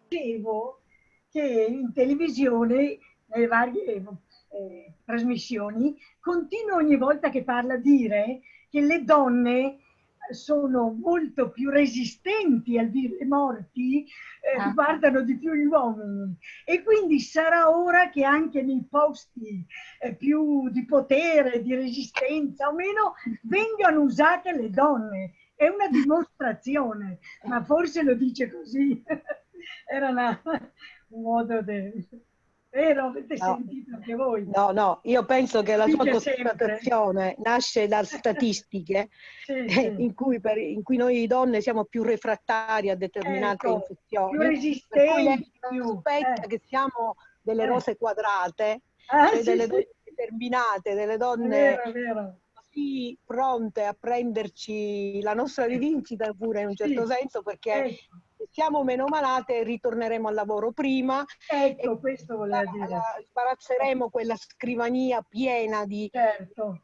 Dicevo che in televisione, nelle varie eh, trasmissioni, continua ogni volta che parla a dire che le donne sono molto più resistenti al dire morti, eh, ah. riguardano di più gli uomini. E quindi sarà ora che anche nei posti eh, più di potere, di resistenza o meno, (laughs) vengano usate le donne. È una dimostrazione, ma forse lo dice così. (laughs) Era una, un modo di... Vero? Avete no. sentito anche voi? No, no, io penso che la sua constatazione nasce da (laughs) statistiche sì, sì. In, cui per, in, cui noi donne siamo più refrattarie a determinate ecco, infezioni. Più resistenti. Più, aspetta eh. che siamo delle eh. rose quadrate, ah, cioè sì, delle donne determinate, delle donne vero, vero. così pronte a prenderci la nostra rivincita pure in un certo senso perché ecco siamo meno malate ritorneremo al lavoro prima. Ecco, questo voleva dire. Sparazzeremo quella scrivania piena di certo.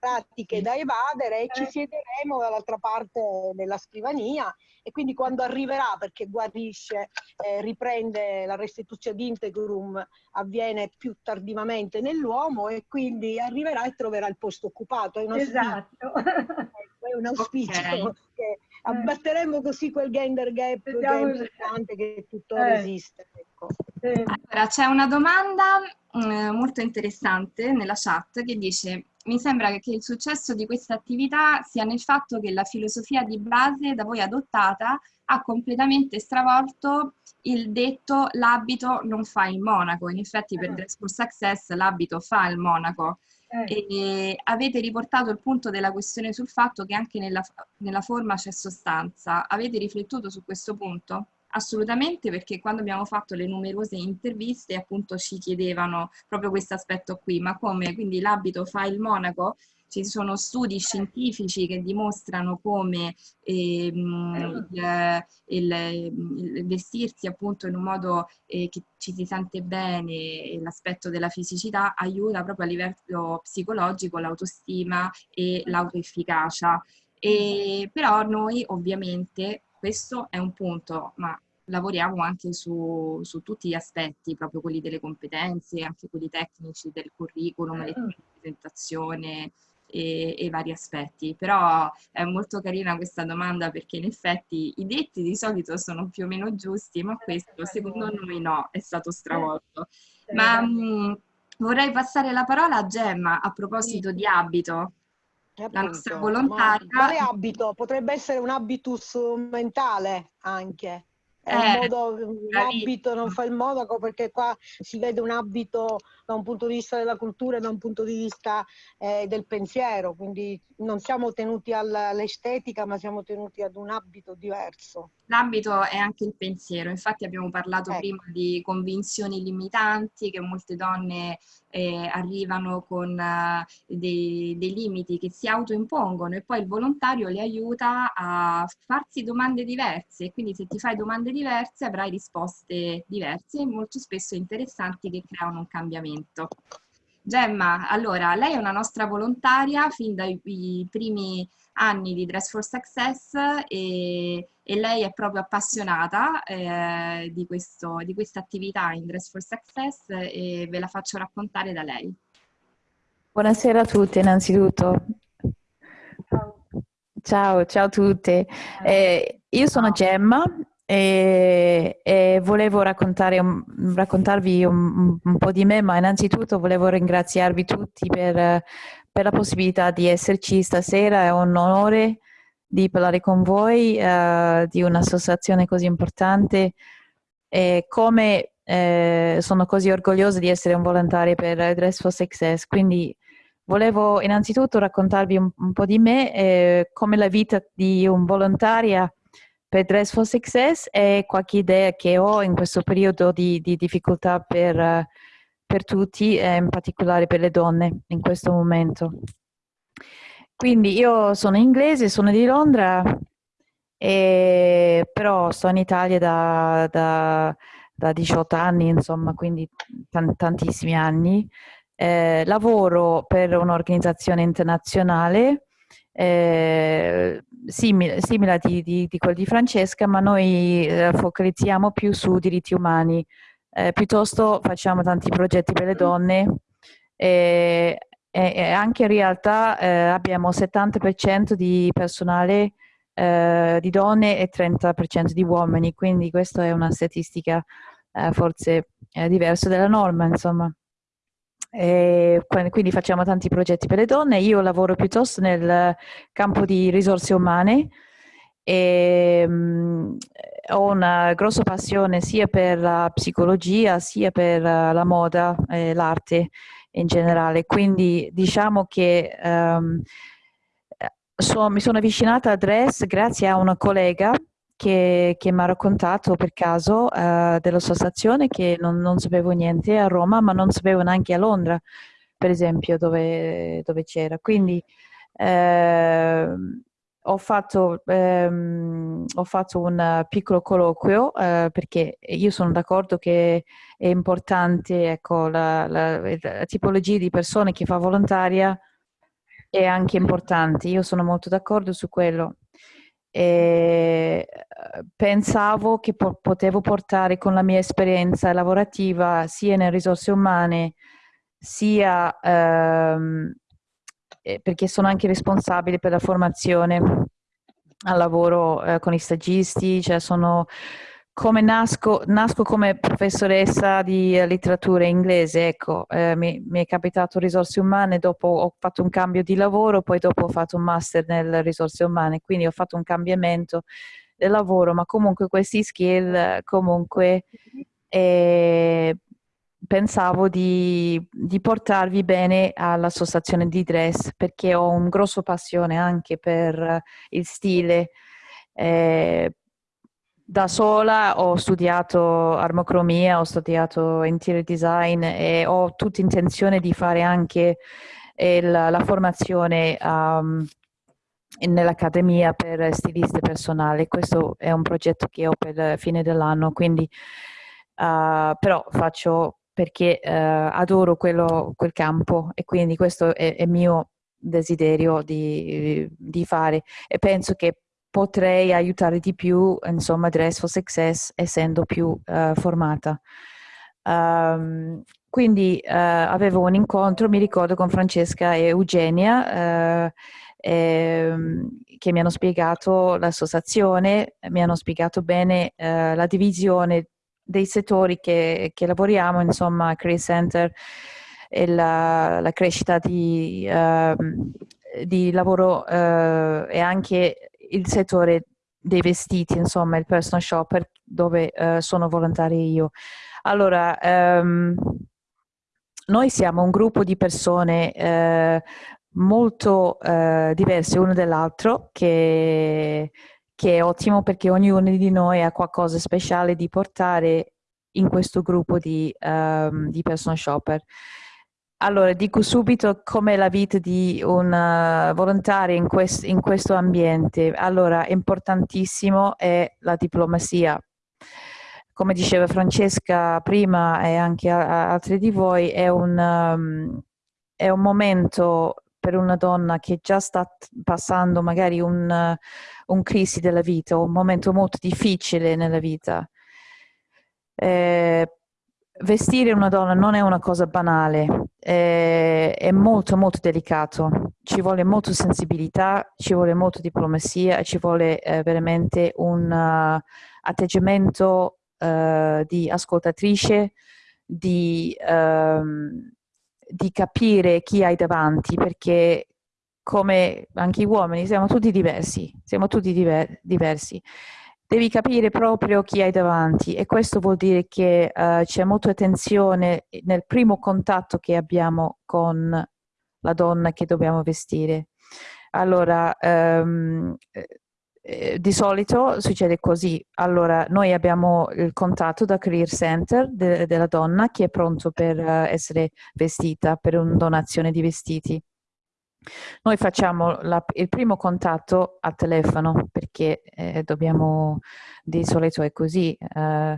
pratiche da evadere e ci eh. siederemo dall'altra parte della scrivania e quindi quando arriverà, perché guarisce, eh, riprende la restituzione di integrum, avviene più tardivamente nell'uomo e quindi arriverà e troverà il posto occupato. È esatto. È un auspicio okay. che abbatteremo così quel gender gap Vediamo che è importante che tuttora eh. esiste. Ecco. Allora, c'è una domanda eh, molto interessante nella chat che dice mi sembra che il successo di questa attività sia nel fatto che la filosofia di base da voi adottata ha completamente stravolto il detto l'abito non fa il monaco. In effetti per Dress for Success l'abito fa il monaco. Eh. E avete riportato il punto della questione sul fatto che anche nella, nella forma c'è sostanza. Avete riflettuto su questo punto? Assolutamente, perché quando abbiamo fatto le numerose interviste appunto ci chiedevano proprio questo aspetto qui, ma come quindi l'abito fa il monaco? Ci sono studi scientifici che dimostrano come ehm, il, il, il, vestirsi appunto in un modo eh, che ci si sente bene l'aspetto della fisicità aiuta proprio a livello psicologico l'autostima e l'autoefficacia. E, però noi ovviamente questo è un punto, ma lavoriamo anche su, su, tutti gli aspetti, proprio quelli delle competenze, anche quelli tecnici del curriculum, mm. la presentazione e, e, vari aspetti. Però è molto carina questa domanda perché in effetti i detti di solito sono più o meno giusti, ma questo secondo noi no, è stato stravolto. Ma mh, mm, vorrei passare la parola a Gemma a proposito di abito. Appunto, la nostra volontaria. Quale abito? Potrebbe essere un habitus mentale anche. È eh, un, modo, un abito non fa il monaco perché qua si vede un abito da un punto di vista della cultura e da un punto di vista eh, del pensiero, quindi non siamo tenuti all'estetica ma siamo tenuti ad un abito diverso. L'abito è anche il pensiero, infatti abbiamo parlato ecco. prima di convinzioni limitanti che molte donne eh, arrivano con uh, dei, dei, limiti che si autoimpongono e poi il volontario le aiuta a farsi domande diverse e quindi se ti fai domande diverse avrai risposte diverse e molto spesso interessanti che creano un cambiamento. Gemma, allora, lei è una nostra volontaria fin dai primi anni di Dress for Success e, e lei è proprio appassionata eh, di, questo, di questa attività in Dress for Success e ve la faccio raccontare da lei. Buonasera a tutti innanzitutto. Ciao, ciao, ciao a tutte. Eh, io sono Gemma e, e volevo un, raccontarvi un, un, po' di me, ma innanzitutto volevo ringraziarvi tutti per, per, la possibilità di esserci stasera. È un onore di parlare con voi uh, di un'associazione così importante e come eh, sono così orgogliosa di essere un volontario per Dress for Success. Quindi volevo innanzitutto raccontarvi un, un po' di me, eh, come la vita di un volontaria per Dress for Success e qualche idea che ho in questo periodo di, di difficoltà per, per tutti e in particolare per le donne in questo momento. Quindi io sono inglese, sono di Londra, e, però sto in Italia da, da, da 18 anni, insomma, quindi tantissimi anni. Eh, lavoro per un'organizzazione internazionale eh, simile, simile di, di, di quella di Francesca, ma noi eh, focalizziamo più su diritti umani. Eh, piuttosto facciamo tanti progetti per le donne e, e anche in realtà eh, abbiamo 70% di personale eh, di donne e 30% di uomini, quindi questa è una statistica eh, forse diversa dalla norma, insomma. E quindi facciamo tanti progetti per le donne. Io lavoro piuttosto nel campo di risorse umane e um, ho una grossa passione sia per la psicologia sia per la moda e l'arte in generale. Quindi diciamo che um, so, mi sono avvicinata a Dress grazie a una collega che, che mi ha raccontato per caso della sua stazione che non, non, sapevo niente a Roma, ma non sapevo neanche a Londra, per esempio, dove, dove c'era. Quindi eh, ho, fatto, ehm, ho fatto, un piccolo colloquio eh, perché io sono d'accordo che è importante ecco, la, la, la tipologia di persone che fa volontaria è anche importante, io sono molto d'accordo su quello e eh, pensavo che po potevo portare con la mia esperienza lavorativa sia nelle risorse umane sia ehm, eh, perché sono anche responsabile per la formazione al lavoro eh, con i stagisti, cioè sono come nasco, nasco come professoressa di letteratura inglese, ecco, eh, mi, mi, è capitato risorse umane, dopo ho fatto un cambio di lavoro, poi dopo ho fatto un master nelle risorse umane, quindi ho fatto un cambiamento del lavoro, ma comunque questi skill comunque eh, pensavo di, di, portarvi bene all'associazione di dress perché ho un grosso passione anche per il stile, eh, da sola ho studiato armocromia, ho studiato interior design e ho tutta intenzione di fare anche il, la formazione um, nell'accademia per stiliste personali. Questo è un progetto che ho per fine dell'anno, quindi uh, però faccio perché uh, adoro quello, quel campo e quindi questo è il mio desiderio di, di fare e penso che potrei aiutare di più, insomma, Dress for Success essendo più uh, formata. Um, quindi uh, avevo un incontro, mi ricordo, con Francesca e Eugenia, uh, ehm, che mi hanno spiegato l'associazione, mi hanno spiegato bene la divisione dei settori che, che lavoriamo, insomma, Career Center e la, la crescita di, ehm, di lavoro e anche il settore dei vestiti, insomma, il personal shopper dove uh, sono volontaria io. Allora, um, noi siamo un gruppo di persone uh, molto uh, diverse uno dall'altro che, che, è ottimo perché ognuno di noi ha qualcosa speciale di portare in questo gruppo di, um, di personal shopper. Allora, dico subito com'è la vita di una volontaria in, quest in questo ambiente. Allora, importantissimo è la diplomazia. Come diceva Francesca prima e anche altri di voi, è un, um, è un momento per una donna che già sta passando magari un, un crisi della vita, un momento molto difficile nella vita. Eh, vestire una donna non è una cosa banale, è, è, molto molto delicato, ci vuole molta sensibilità, ci vuole molta diplomazia e ci vuole eh, veramente un uh, atteggiamento uh, di ascoltatrice, di, uh, di, capire chi hai davanti, perché come anche gli uomini siamo tutti diversi, siamo tutti diver diversi devi capire proprio chi hai davanti e questo vuol dire che uh, c'è molta attenzione nel primo contatto che abbiamo con la donna che dobbiamo vestire. Allora, um, eh, di solito succede così. Allora, noi abbiamo il contatto da Career Center de della donna che è pronto per uh, essere vestita, per una donazione di vestiti. Noi facciamo la, il primo contatto al telefono perché eh, dobbiamo, di solito è così. Uh,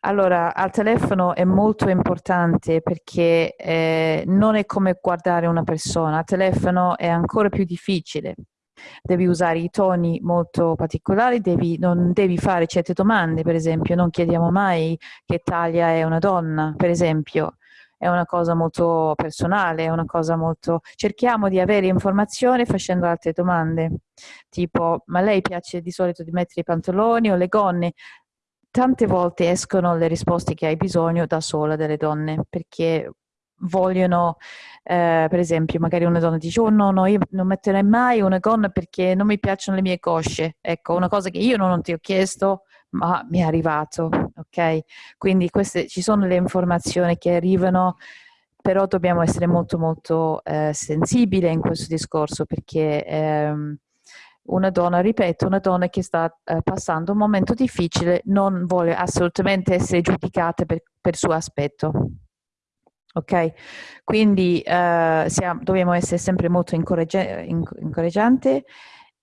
allora, al telefono è molto importante perché eh, non è come guardare una persona, al telefono è ancora più difficile. Devi usare i toni molto particolari, devi, non devi fare certe domande, per esempio non chiediamo mai che taglia è una donna, per esempio, è una cosa molto personale, è una cosa molto... cerchiamo di avere informazione facendo altre domande, tipo ma lei piace di solito di mettere i pantaloni o le gonne? Tante volte escono le risposte che hai bisogno da sola delle donne, perché vogliono, eh, per esempio, magari una donna dice oh no, no, io non metterei mai una gonna perché non mi piacciono le mie cosce. Ecco, una cosa che io non ti ho chiesto, ma mi è arrivato, ok? Quindi queste, ci sono le informazioni che arrivano, però dobbiamo essere molto molto eh, sensibili in questo discorso perché ehm, una donna, ripeto, una donna che sta eh, passando un momento difficile non vuole assolutamente essere giudicata per, per suo aspetto ok? Quindi eh, siamo, dobbiamo essere sempre molto incoraggia incoraggianti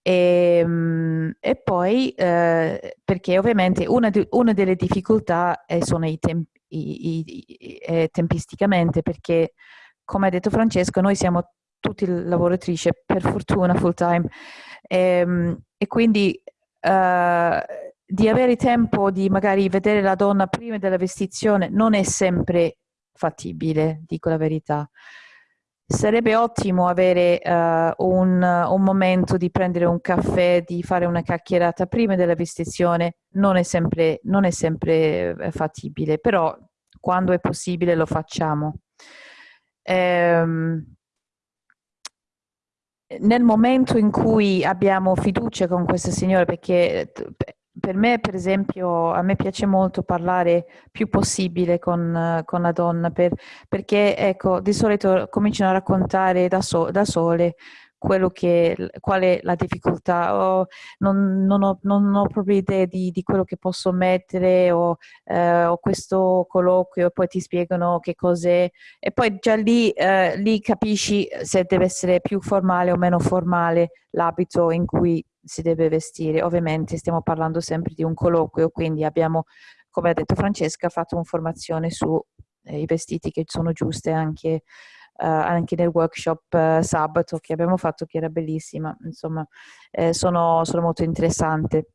e, ehm, e, poi eh, perché ovviamente una, di, una, delle difficoltà è, sono i tempi i, i, eh, tempisticamente perché come ha detto Francesco noi siamo tutti lavoratrici per fortuna full time e, ehm, e quindi uh, di avere tempo di magari vedere la donna prima della vestizione non è sempre fattibile, dico la verità. Sarebbe ottimo avere uh, un, un, momento di prendere un caffè, di fare una chiacchierata prima della vestizione, non è sempre, non è sempre eh, fattibile, però quando è possibile lo facciamo. Ehm, nel momento in cui abbiamo fiducia con questa signora, perché per me, per esempio, a me piace molto parlare più possibile con, con la donna, per, perché ecco, di solito cominciano a raccontare da, so, da sole quello che, qual è la difficoltà, oh, non, non, ho, non, ho, proprio idea di, di, quello che posso mettere, o eh, ho questo colloquio e poi ti spiegano che cos'è. E poi già lì, eh, lì capisci se deve essere più formale o meno formale l'abito in cui si deve vestire. Ovviamente stiamo parlando sempre di un colloquio, quindi abbiamo, come ha detto Francesca, fatto un'informazione sui eh, vestiti che sono giuste anche, uh, anche nel workshop uh, sabato che abbiamo fatto, che era bellissima. Insomma, eh, sono, sono molto interessante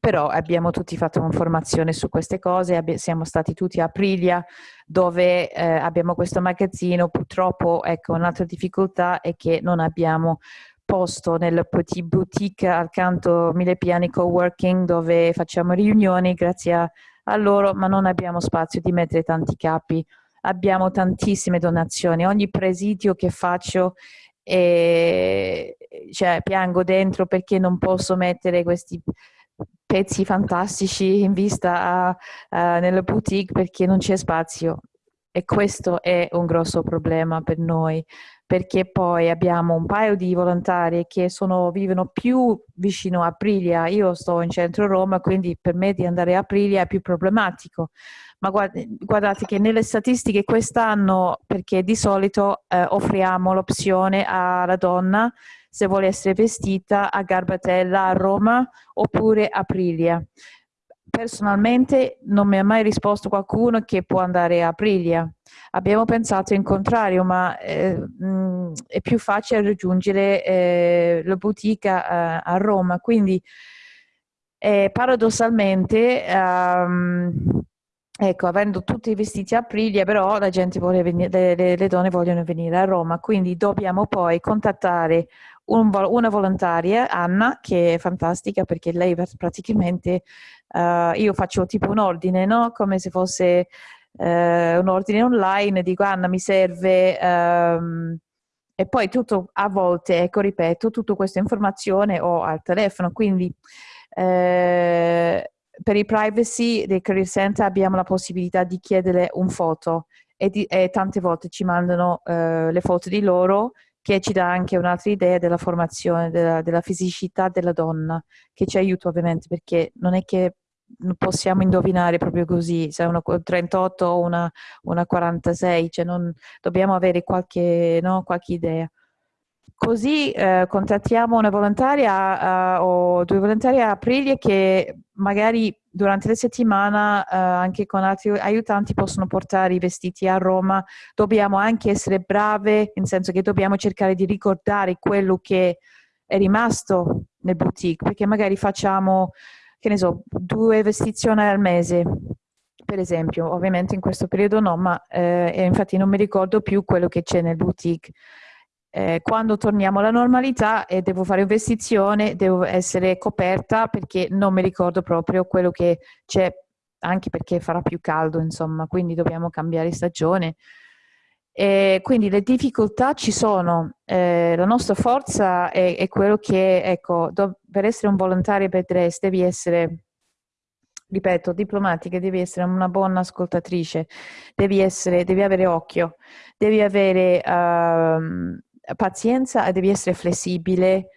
però abbiamo tutti fatto un'informazione su queste cose, siamo stati tutti a Aprilia dove eh, abbiamo questo magazzino, purtroppo ecco un'altra difficoltà è che non abbiamo posto nel Petit Boutique accanto Mille Piani Coworking dove facciamo riunioni grazie a, loro, ma non abbiamo spazio di mettere tanti capi. Abbiamo tantissime donazioni, ogni presidio che faccio e, cioè, piango dentro perché non posso mettere questi pezzi fantastici in vista a, a, nella boutique perché non c'è spazio. E questo è un grosso problema per noi perché poi abbiamo un paio di volontari che sono, vivono più vicino a Aprilia, io sto in centro Roma, quindi per me di andare a Aprilia è più problematico. Ma guardate che nelle statistiche quest'anno, perché di solito eh, offriamo l'opzione alla donna se vuole essere vestita a Garbatella a Roma oppure a Aprilia. Personalmente non mi ha mai risposto qualcuno che può andare a Aprilia. Abbiamo pensato in contrario, ma eh, è più facile raggiungere eh, la boutique a, a Roma, quindi eh, paradossalmente, um, ecco, avendo tutti i vestiti a Aprilia, però la gente vuole venire, le, le, donne vogliono venire a Roma, quindi dobbiamo poi contattare un, una volontaria, Anna, che è fantastica perché lei praticamente, uh, io faccio tipo un ordine, no? Come se fosse eh, un ordine online, dico Anna mi serve ehm, e poi tutto a volte, ecco ripeto, tutta questa informazione ho al telefono, quindi eh, per i privacy dei career center abbiamo la possibilità di chiedere un foto e, di, e tante volte ci mandano eh, le foto di loro che ci dà anche un'altra idea della formazione, della, della fisicità della donna, che ci aiuta ovviamente perché non è che possiamo indovinare proprio così, se è una 38 o una, una 46, cioè non, dobbiamo avere qualche, no, qualche idea. Così eh, contattiamo una volontaria uh, o due volontari a Aprilia che magari durante la settimana uh, anche con altri aiutanti possono portare i vestiti a Roma. Dobbiamo anche essere brave, nel senso che dobbiamo cercare di ricordare quello che è rimasto nel boutique, perché magari facciamo, che ne so, due vestizioni al mese, per esempio. Ovviamente in questo periodo no, ma eh, infatti non mi ricordo più quello che c'è nel boutique eh, quando torniamo alla normalità e devo fare investizione, devo essere coperta perché non mi ricordo proprio quello che c'è, anche perché farà più caldo, insomma, quindi dobbiamo cambiare stagione. E quindi le difficoltà ci sono, eh, la nostra forza è, è quello che, ecco, do, per essere un volontario per DRES devi essere ripeto, diplomatica, devi essere una buona ascoltatrice, devi, essere, devi avere occhio, devi avere uh, pazienza e devi essere flessibile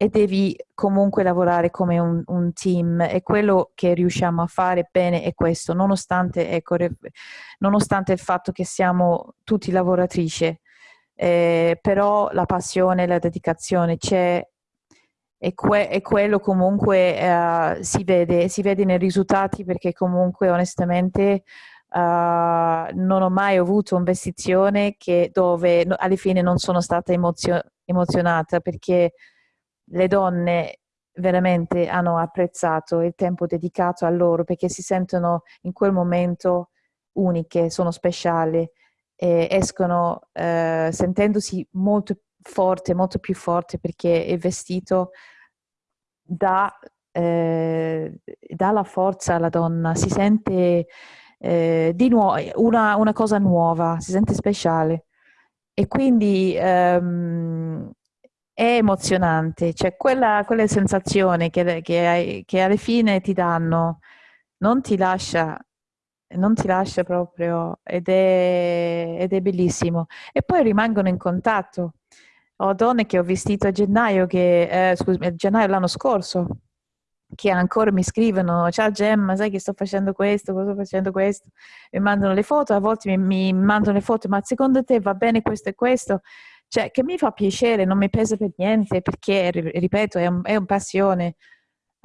e devi comunque lavorare come un, un, team. E quello che riusciamo a fare bene è questo, nonostante, ecco, nonostante il fatto che siamo tutti lavoratrici, eh, però la passione, la dedicazione c'è e, que e, quello comunque uh, si, vede, si vede nei risultati perché comunque onestamente Uh, non ho mai avuto un'investizione dove no, alla fine non sono stata emozio emozionata perché le donne veramente hanno apprezzato il tempo dedicato a loro perché si sentono in quel momento uniche, sono speciali e escono uh, sentendosi molto forte, molto più forte perché il vestito dà, eh, dà la forza alla donna, si sente eh, di nuovo una, una, cosa nuova, si sente speciale e quindi ehm, è emozionante, cioè quella, quella sensazione che, che, che alla fine ti danno non ti lascia non ti lascia proprio ed è, ed è, bellissimo. E poi rimangono in contatto. Ho donne che ho vestito a gennaio, che, eh, scusami, gennaio l'anno scorso, che ancora mi scrivono ciao Gemma sai che sto facendo questo, sto facendo questo? Mi mandano le foto, a volte mi, mi mandano le foto ma secondo te va bene questo e questo? Cioè che mi fa piacere, non mi pesa per niente perché ripeto è un, è un passione.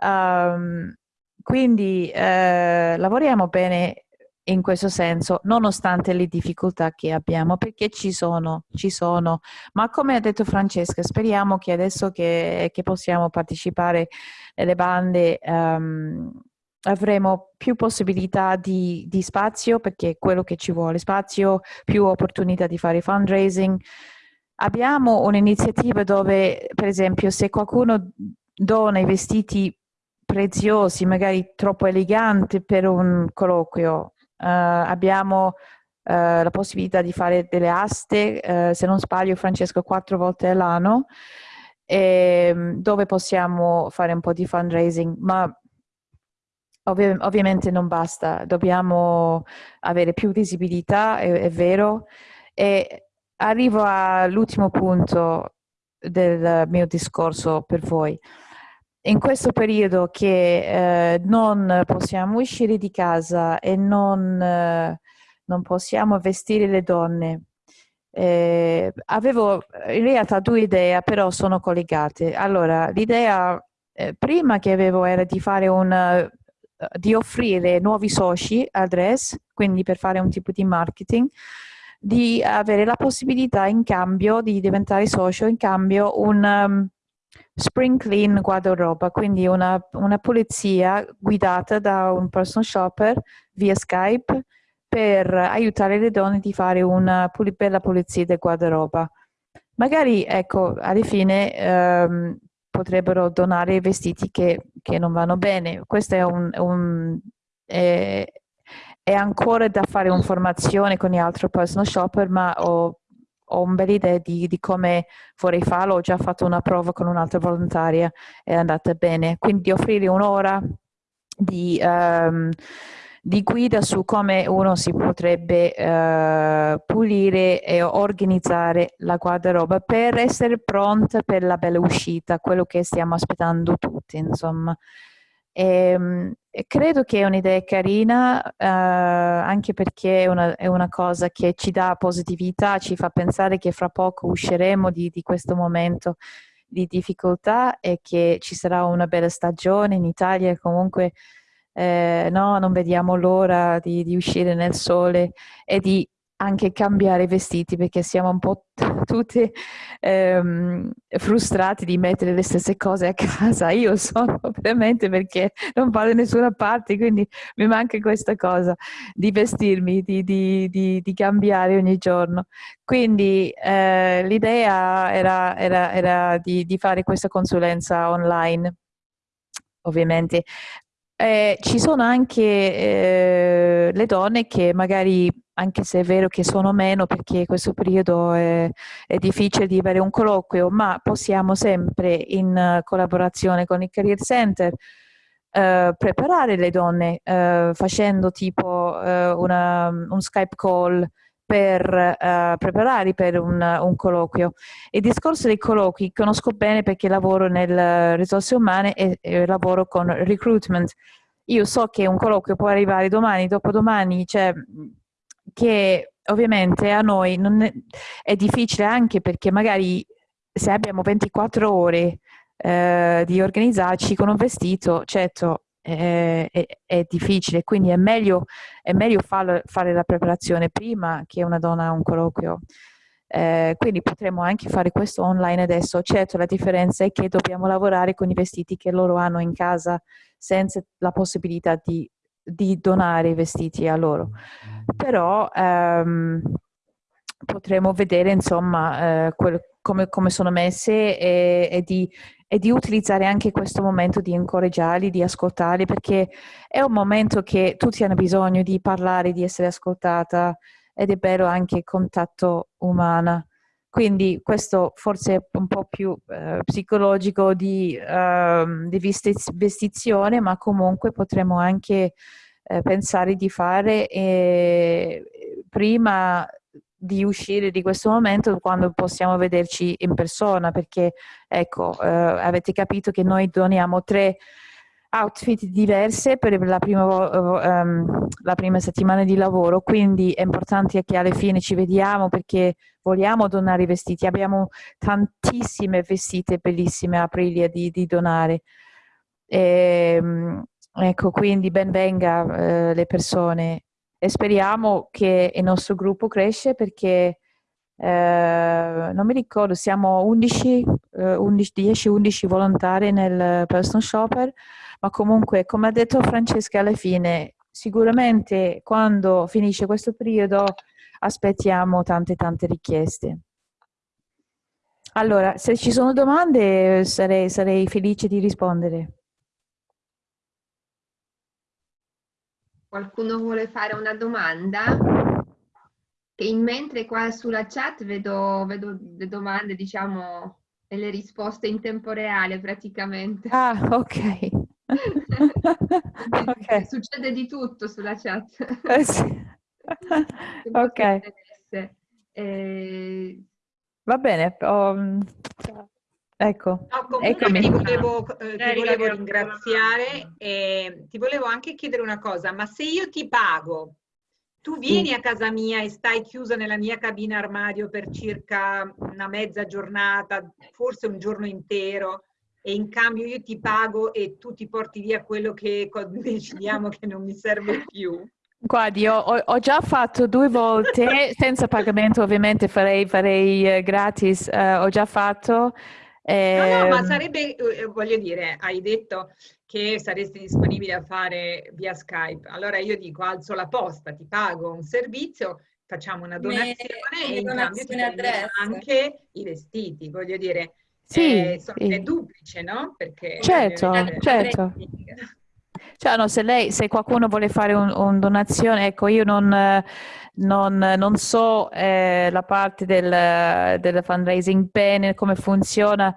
Um, quindi eh, lavoriamo bene in questo senso, nonostante le difficoltà che abbiamo, perché ci sono, ci sono. Ma come ha detto Francesca, speriamo che adesso che, che possiamo partecipare nelle bande um, avremo più possibilità di, di, spazio, perché è quello che ci vuole, spazio, più opportunità di fare fundraising. Abbiamo un'iniziativa dove, per esempio, se qualcuno dona i vestiti preziosi, magari troppo eleganti per un colloquio, Uh, abbiamo uh, la possibilità di fare delle aste, uh, se non sbaglio Francesco, quattro volte all'anno, ehm, dove possiamo fare un po' di fundraising, ma ovvi ovviamente non basta, dobbiamo avere più visibilità, è, è vero, e arrivo all'ultimo punto del mio discorso per voi in questo periodo che eh, non possiamo uscire di casa e non, eh, non possiamo vestire le donne, eh, avevo in realtà due idee, però sono collegate. Allora, l'idea eh, prima che avevo era di fare un eh, di offrire nuovi soci al DRES, quindi per fare un tipo di marketing, di avere la possibilità in cambio di diventare socio, in cambio un um, Spring Clean Guardaroba, quindi una, una pulizia guidata da un personal shopper via Skype per aiutare le donne di fare una pul bella pulizia del guardaroba. Magari, ecco, alla fine ehm, potrebbero donare vestiti che, che, non vanno bene. Questo è un, un è, è ancora da fare un'informazione con gli altri personal shopper, ma ho ho un bel idea di, di, come vorrei farlo, ho già fatto una prova con un'altra volontaria, è andata bene, quindi offrire un'ora di, um, di guida su come uno si potrebbe eh, pulire e organizzare la guardaroba per essere pronta per la bella uscita, quello che stiamo aspettando tutti, insomma. E, ehm, e credo che è un'idea carina eh, anche perché è una, è una, cosa che ci dà positività, ci fa pensare che fra poco usciremo di, di questo momento di difficoltà e che ci sarà una bella stagione in Italia. Comunque eh, no, non vediamo l'ora di, di, uscire nel sole e di anche cambiare vestiti perché siamo un po' tutti ehm, frustrati di mettere le stesse cose a (laughs) casa. Io sono veramente perché non vado da nessuna parte, quindi mi manca questa cosa di vestirmi, di, di, di, di cambiare ogni giorno. Quindi eh, l'idea era, era, era di, fare questa consulenza online ovviamente eh, ci sono anche eh, le donne che magari, anche se è vero che sono meno perché questo periodo è, è difficile di avere un colloquio, ma possiamo sempre in collaborazione con il Career Center eh, preparare le donne eh, facendo tipo eh, una, un Skype call per uh, preparare per un, un, colloquio. Il discorso dei colloqui conosco bene perché lavoro nelle risorse umane e, e, lavoro con recruitment. Io so che un colloquio può arrivare domani, dopodomani, cioè che ovviamente a noi è, è, difficile anche perché magari se abbiamo 24 ore eh, di organizzarci con un vestito, certo è, è, è difficile, quindi è meglio, meglio farlo, fare la preparazione prima che una donna ha un colloquio. Eh, quindi potremmo anche fare questo online adesso. Certo, la differenza è che dobbiamo lavorare con i vestiti che loro hanno in casa senza la possibilità di, di donare i vestiti a loro. Però ehm, potremo vedere insomma eh, quel, come, come, sono messe e, e, di, e, di, utilizzare anche questo momento di incoraggiarli, di ascoltarli, perché è un momento che tutti hanno bisogno di parlare, di essere ascoltata ed è bello anche il contatto umano. Quindi questo forse è un po' più eh, psicologico di, uh, di vestizione, ma comunque potremmo anche eh, pensare di fare eh, prima di uscire di questo momento quando possiamo vederci in persona perché ecco eh, avete capito che noi doniamo tre outfit diverse per la prima, um, la prima, settimana di lavoro, quindi è importante che alla fine ci vediamo perché vogliamo donare i vestiti. Abbiamo tantissime vestite bellissime a Aprilia di, di donare. E, ehm, ecco, quindi ben venga eh, le persone e speriamo che il nostro gruppo cresce perché eh, non mi ricordo, siamo 11, eh, 10-11 volontari nel personal shopper, ma comunque come ha detto Francesca alla fine, sicuramente quando finisce questo periodo aspettiamo tante tante richieste. Allora, se ci sono domande sarei, sarei felice di rispondere. Qualcuno vuole fare una domanda? Che in mentre qua sulla chat vedo, vedo le domande, diciamo, e le risposte in tempo reale praticamente. Ah, ok. Okay. (laughs) Succede di tutto sulla chat. Eh sì. (laughs) ok. Eh... Va bene. Um... Ecco, no, comunque ti volevo, eh, ti volevo ringraziare e ti volevo anche chiedere una cosa, ma se io ti pago, tu vieni sì. a casa mia e stai chiusa nella mia cabina armadio per circa una mezza giornata, forse un giorno intero, e in cambio io ti pago e tu ti porti via quello che (laughs) decidiamo che non mi serve più. Guardi, ho, ho, già fatto due volte, (laughs) senza pagamento ovviamente farei, farei eh, gratis, eh, ho già fatto eh, no, no, ma ehm, sarebbe, eh, voglio dire, hai detto che saresti disponibile a fare via Skype. Allora io dico, alzo la posta, ti pago un servizio, facciamo una donazione Me, e in cambio ti anche i vestiti, voglio dire. Sì, eh, sì. È duplice, no? Perché, certo, dire, certo. Cioè, no, se, lei, se qualcuno vuole fare una un donazione, ecco, io non, non, non so eh, la parte del, del fundraising bene, come funziona,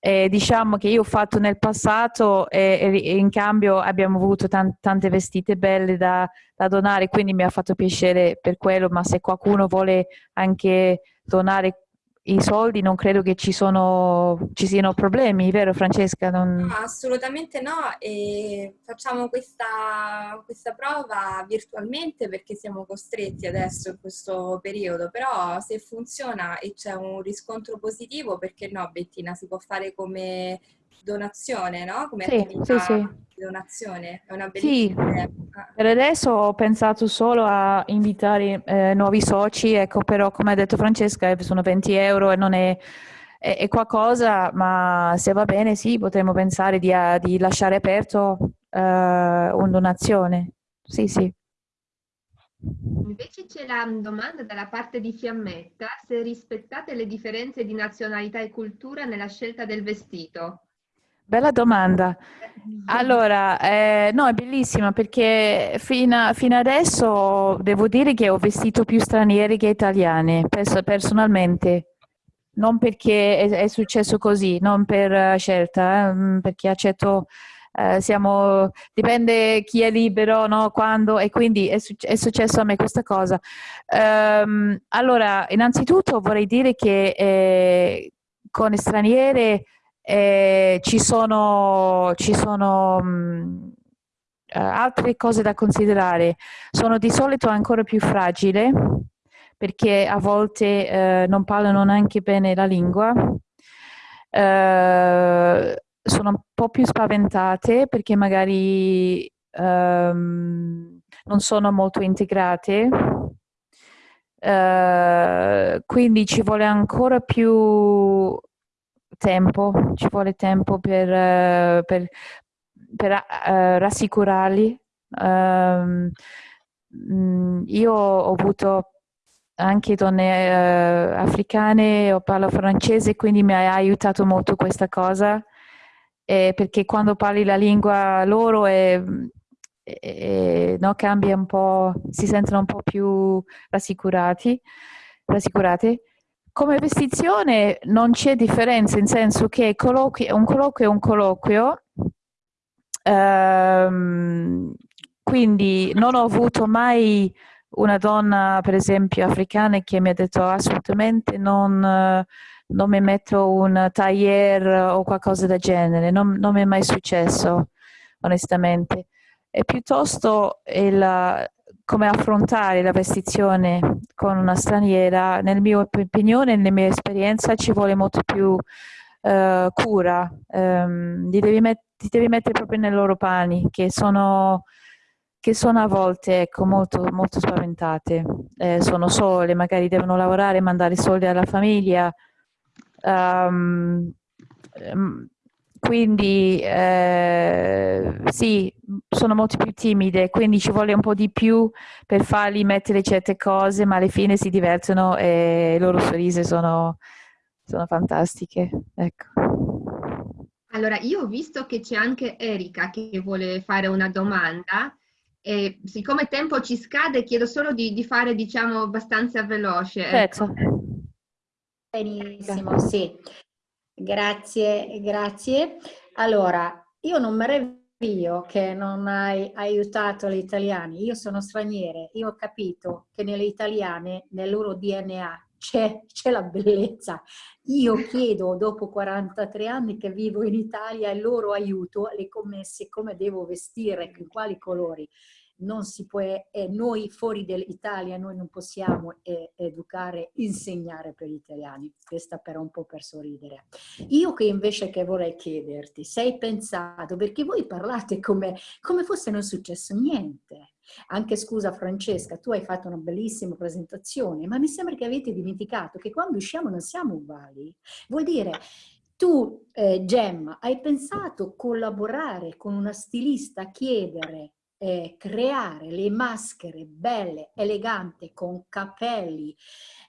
E diciamo che io ho fatto nel passato e, e in cambio abbiamo avuto tan tante vestite belle da, da, donare, quindi mi ha fatto piacere per quello, ma se qualcuno vuole anche donare i soldi non credo che ci, sono, ci siano problemi, vero Francesca? Non... No, assolutamente no e facciamo questa, questa prova virtualmente perché siamo costretti adesso in questo periodo, però se funziona e c'è un riscontro positivo, perché no Bettina, si può fare come donazione, no? Come sì, sì, sì. donazione. È una bellissima sì. Per adesso ho pensato solo a invitare eh, nuovi soci, ecco, però come ha detto Francesca sono 20 euro e non è, è, è qualcosa, ma se va bene sì, potremmo pensare di, a, di lasciare aperto eh, una donazione. Sì, sì. Invece c'è la domanda dalla parte di Fiammetta, se rispettate le differenze di nazionalità e cultura nella scelta del vestito. Bella domanda. Allora, eh, no, è bellissima perché fino, fino, adesso devo dire che ho vestito più stranieri che italiane, pers personalmente. Non perché è, è, successo così, non per scelta, eh, perché accetto, eh, siamo, dipende chi è libero, no, quando, e quindi è, è successo a me questa cosa. Um, allora, innanzitutto vorrei dire che eh, con straniere eh, ci sono, ci sono mh, eh, altre cose da considerare. Sono di solito ancora più fragili perché a volte eh, non parlano neanche bene la lingua. Eh, sono un po' più spaventate perché magari ehm, non sono molto integrate. Uh, quindi ci vuole ancora più tempo, ci vuole tempo per, uh, per, per uh, rassicurarli. Um, io ho avuto anche donne uh, africane, io parlo francese, quindi mi ha aiutato molto questa cosa, eh, perché quando parli la lingua loro è, è, no, cambia un po', si sentono un po' più rassicurati, rassicurate. Come vestizione non c'è differenza, in senso che un colloquio è un colloquio, ehm, quindi non ho avuto mai una donna, per esempio, africana che mi ha detto assolutamente non, non mi metto un tailleur o qualcosa del genere, non, non mi è mai successo, onestamente. E piuttosto il, come affrontare la vestizione con una straniera, nel mio opinione, nella mia esperienza, ci vuole molto più uh, cura. Um, ti, devi ti, devi mettere proprio nei loro panni, che sono, che sono a volte ecco, molto, molto spaventate. Eh, sono sole, magari devono lavorare, mandare soldi alla famiglia. Um, quindi eh, sì, sono molto più timide, quindi ci vuole un po' di più per farli mettere certe cose, ma alla fine si divertono e le loro sorrisi sono, sono fantastiche. Ecco. Allora, io ho visto che c'è anche Erika che vuole fare una domanda e siccome il tempo ci scade chiedo solo di, di fare, diciamo, abbastanza veloce. Ecco. Benissimo, sì. Grazie, grazie. Allora, io non meraviglio che non hai aiutato gli italiani. Io sono straniere, io ho capito che nelle italiane, nel loro DNA, c'è, la bellezza. Io chiedo dopo 43 anni che vivo in Italia il loro aiuto alle commesse, come devo vestire, in quali colori non si può, eh, noi fuori dall'Italia noi non possiamo eh, educare, insegnare per gli italiani, questa però un po' per sorridere. Io che invece che vorrei chiederti, sei pensato, perché voi parlate come, come fosse non successo niente, anche scusa Francesca, tu hai fatto una bellissima presentazione, ma mi sembra che avete dimenticato che quando usciamo non siamo uguali. Vuol dire, tu eh, Gemma hai pensato collaborare con una stilista, chiedere eh, creare le maschere belle, eleganti, con capelli,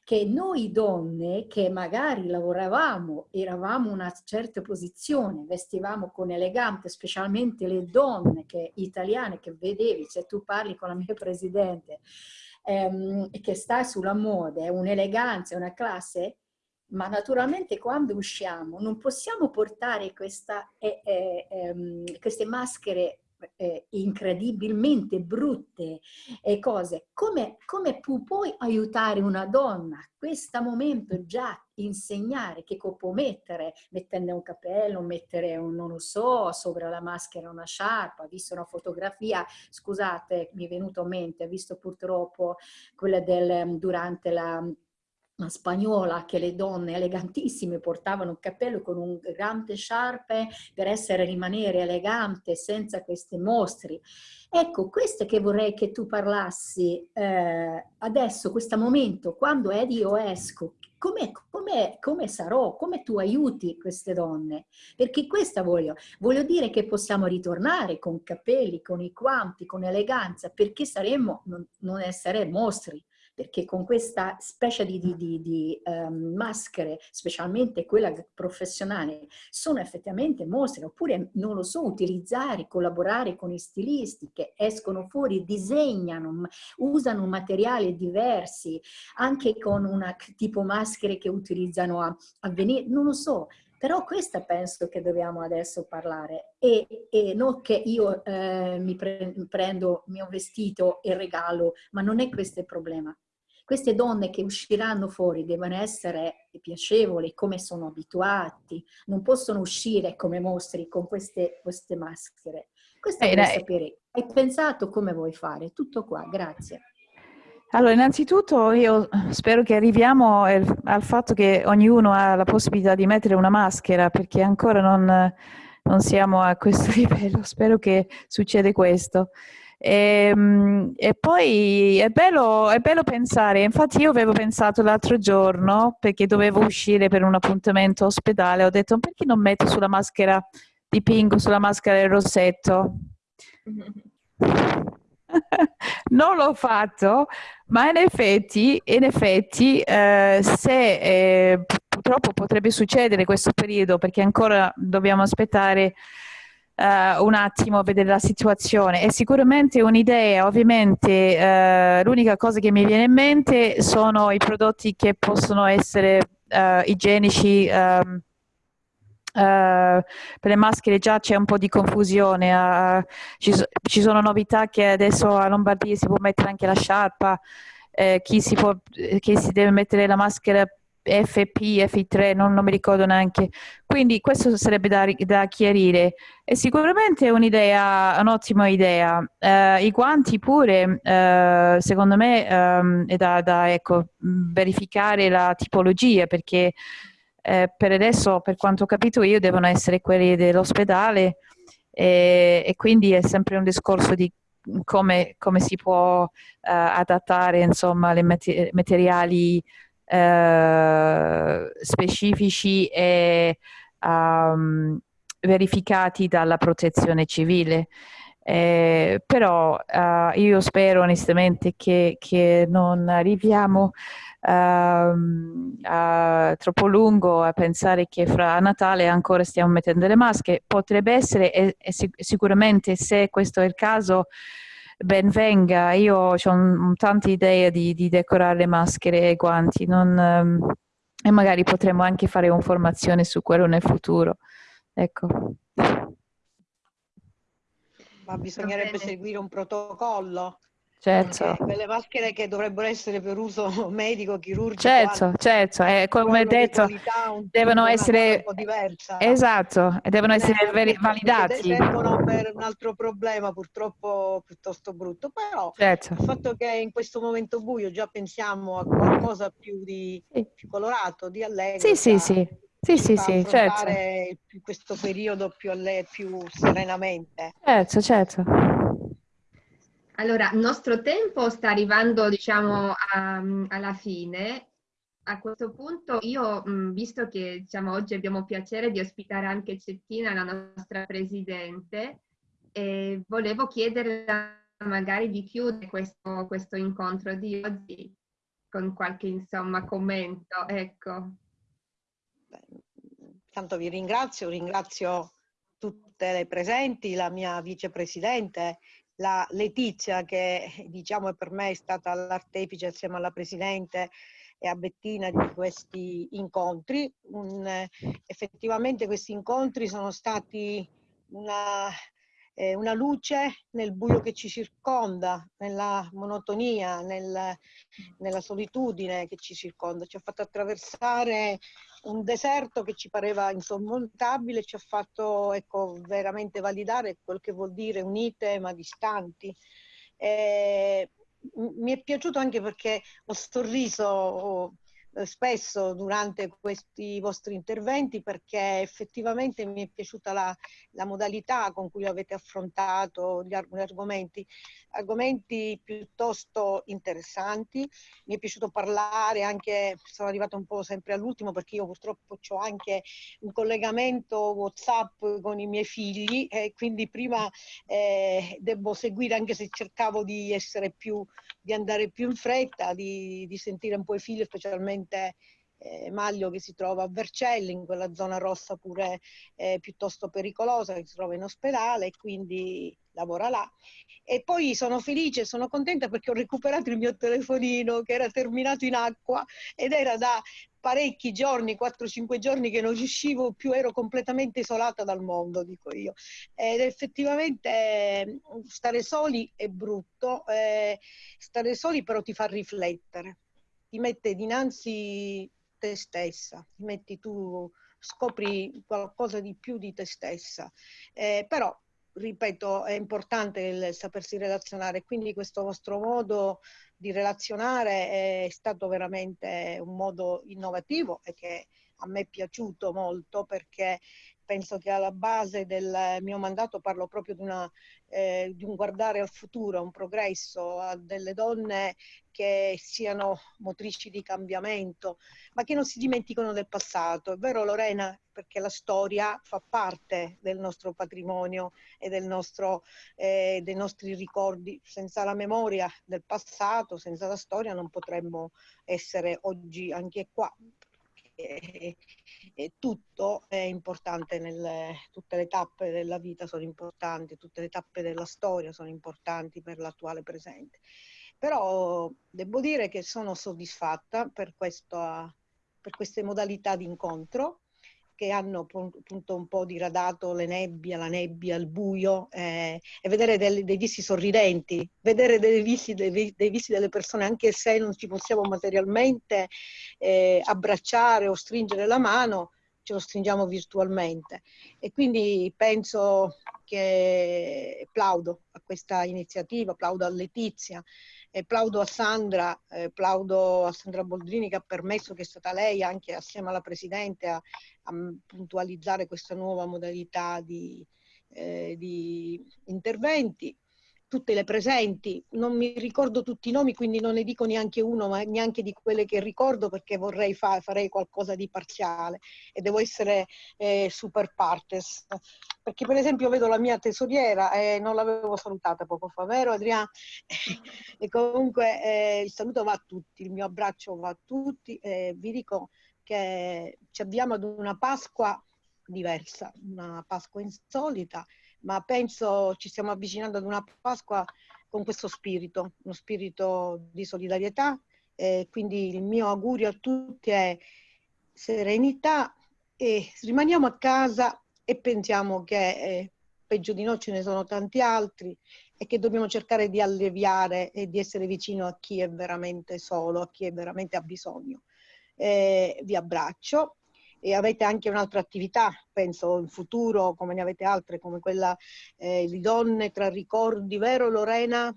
che noi donne che magari lavoravamo, eravamo in una certa posizione, vestivamo con elegante, specialmente le donne che, italiane che vedevi, se tu parli con la mia presidente, ehm, che sta sulla moda, è un'eleganza, una classe, ma naturalmente quando usciamo non possiamo portare questa, eh, eh, ehm, queste maschere eh, incredibilmente brutte e cose. Come, come pu puoi aiutare una donna a questo momento già insegnare che può mettere, mettendo un cappello, mettere un, non lo so, sopra la maschera una sciarpa, visto una fotografia, scusate, mi è venuto a mente, visto purtroppo quella del, durante la spagnola che le donne elegantissime portavano un cappello con un grande sciarpe per essere rimanere elegante senza questi mostri. Ecco, questo che vorrei che tu parlassi eh, adesso, questo momento, quando Edi io esco, come, come, come sarò, come tu aiuti queste donne? Perché questa voglio, voglio dire che possiamo ritornare con capelli, con i quanti, con eleganza, perché saremmo, non, non essere mostri, perché con questa specie di, di, di, di um, maschere, specialmente quella professionale, sono effettivamente mostre, oppure non lo so, utilizzare, collaborare con i stilisti che escono fuori, disegnano, usano materiali diversi, anche con una tipo maschere che utilizzano a, a venire, non lo so, però questa penso che dobbiamo adesso parlare e, e non che io eh, mi pre prendo il mio vestito e regalo, ma non è questo il problema. Queste donne che usciranno fuori devono essere piacevoli come sono abituati, non possono uscire come mostri con queste, queste maschere. Questo eh, vorrei sapere. Hai pensato come vuoi fare? Tutto qua, grazie. Allora, innanzitutto io spero che arriviamo al fatto che ognuno ha la possibilità di mettere una maschera, perché ancora non, non siamo a questo (laughs) livello. Spero che succeda questo. E, ehm, e, poi è bello, è bello pensare, infatti io avevo pensato l'altro giorno, perché dovevo uscire per un appuntamento ospedale, ho detto perché non metto sulla maschera di Pingo, sulla maschera del rossetto? (laughs) non l'ho fatto, ma in effetti, in effetti eh, se eh, purtroppo potrebbe succedere questo periodo, perché ancora dobbiamo aspettare uh, un attimo vedere la situazione. È sicuramente un'idea, ovviamente uh, l'unica cosa che mi viene in mente sono i prodotti che possono essere uh, igienici. Um, Uh, per le maschere già c'è un po' di confusione, uh, ci, so, ci, sono novità che adesso a Lombardia si può mettere anche la sciarpa, eh, chi, si può, chi si deve mettere la maschera FP, FI3, non, non mi ricordo neanche. Quindi questo sarebbe da, da chiarire. E sicuramente è un'idea, un'ottima idea. Uh, I guanti pure, uh, secondo me, um, è da, da ecco, verificare la tipologia, perché eh, per adesso, per quanto ho capito io, devono essere quelli dell'ospedale e, quindi è sempre un discorso di come, come si può uh, adattare insomma, le materiali eh, specifici e um, verificati dalla protezione civile. Eh, però uh, io spero onestamente che, che non arriviamo uh, uh, troppo lungo a pensare che fra Natale ancora stiamo mettendo le maschere. Potrebbe essere, e, e sicuramente se questo è il caso, ben venga, io ho tante idee di, di, decorare le maschere e i guanti non, um, e magari potremo anche fare un'informazione su quello nel futuro. Ecco. Ma bisognerebbe seguire un protocollo Certo. Quelle maschere che dovrebbero essere per uso (laughs) medico, chirurgico. Certo, certo, eh, come detto, devono essere... Esatto, e devono essere eh, validati. Servono per un altro problema purtroppo piuttosto brutto, però certo. il fatto che in questo momento buio già pensiamo a qualcosa più, di, più colorato, di allegro. Sì, sì, sì. Sì, sì, sì, certo. questo periodo più, più serenamente. Certo, certo. Allora, il nostro tempo sta arrivando, diciamo, a, alla fine. A questo punto io, visto che diciamo, oggi abbiamo piacere di ospitare anche Cettina, la nostra Presidente, eh, volevo chiedere magari di chiudere questo, questo incontro di oggi con qualche insomma, commento. Ecco. Tanto vi ringrazio, ringrazio tutte le presenti, la mia vicepresidente, la Letizia che diciamo per me è stata l'artefice assieme alla Presidente e a Bettina di questi incontri. Un, effettivamente questi incontri sono stati una, eh, una luce nel buio che ci circonda, nella monotonia, nel, nella solitudine che ci circonda. Ci ha fatto attraversare un deserto che ci pareva insormontabile, ci ha fatto ecco, veramente validare quel che vuol dire unite ma distanti. Eh, mi è piaciuto anche perché ho sorriso spesso durante questi vostri interventi perché effettivamente mi è piaciuta la, la modalità con cui avete affrontato gli, gli, argomenti, argomenti piuttosto interessanti. Mi è piaciuto parlare anche, sono arrivata un po' sempre all'ultimo perché io purtroppo ho anche un collegamento WhatsApp con i miei figli e quindi prima eh, devo seguire anche se cercavo di essere più, di andare più in fretta, di, di sentire un po' i figli specialmente ovviamente eh, Maglio che si trova a Vercelli, in quella zona rossa pure eh, piuttosto pericolosa, che si trova in ospedale e quindi lavora là. E poi sono felice, sono contenta perché ho recuperato il mio telefonino che era terminato in acqua ed era da parecchi giorni, 4-5 giorni che non riuscivo più, ero completamente isolata dal mondo, dico io. Ed effettivamente stare soli è brutto, eh, stare soli però ti fa riflettere ti mette dinanzi te stessa, ti metti tu, scopri qualcosa di più di te stessa. Eh, però, ripeto, è importante il sapersi relazionare, quindi questo vostro modo di relazionare è stato veramente un modo innovativo e che a me è piaciuto molto perché penso che alla base del mio mandato parlo proprio di, una, eh, di un guardare al futuro, un progresso, a delle donne che siano motrici di cambiamento, ma che non si dimenticano del passato. È vero Lorena? Perché la storia fa parte del nostro patrimonio e del nostro, eh, dei nostri ricordi. Senza la memoria del passato, senza la storia non potremmo essere oggi anche qua e, tutto è importante, nelle, tutte le tappe della vita sono importanti, tutte le tappe della storia sono importanti per l'attuale presente. Però devo dire che sono soddisfatta per, questo, per queste modalità di incontro che hanno appunto un po' diradato le nebbie, la nebbia, il buio eh, e vedere dei, dei visi sorridenti, vedere dei visi, dei, dei visi, delle persone anche se non ci possiamo materialmente eh, abbracciare o stringere la mano, ce lo stringiamo virtualmente. E quindi penso che plaudo a questa iniziativa, plaudo a Letizia, e plaudo a Sandra, eh, plaudo a Sandra Boldrini che ha permesso che è stata lei anche assieme alla Presidente a, a puntualizzare questa nuova modalità di, eh, di interventi. Tutte le presenti, non mi ricordo tutti i nomi, quindi non ne dico neanche uno, ma neanche di quelle che ricordo perché vorrei fare, farei qualcosa di parziale. E devo essere eh, super partes. Perché per esempio vedo la mia tesoriera e eh, non l'avevo salutata poco fa, vero Adriana? (laughs) e comunque eh, il saluto va a tutti, il mio abbraccio va a tutti e vi dico che ci avviamo ad una Pasqua diversa, una Pasqua insolita, ma penso ci stiamo avvicinando ad una Pasqua con questo spirito, uno spirito di solidarietà. E quindi il mio augurio a tutti è serenità e rimaniamo a casa e pensiamo che eh, peggio di noi ce ne sono tanti altri e che dobbiamo cercare di alleviare e di essere vicino a chi è veramente solo, a chi è veramente ha bisogno. Eh, vi abbraccio e avete anche un'altra attività, penso in futuro, come ne avete altre, come quella eh, di donne tra ricordi, vero Lorena?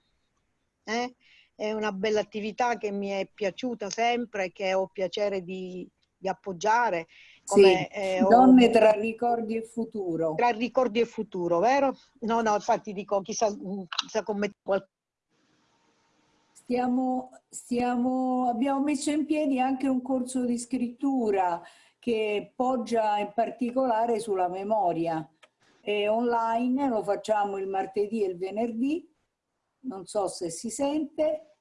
Eh? È una bella attività che mi è piaciuta sempre che ho piacere di, di appoggiare. Come, sì, eh, donne tra ricordi e futuro. Tra ricordi e futuro, vero? No, no, infatti dico, chissà, chissà come Stiamo, stiamo, abbiamo messo in piedi anche un corso di scrittura che poggia in particolare sulla memoria. È online, lo facciamo il martedì e il venerdì, non so se si sente.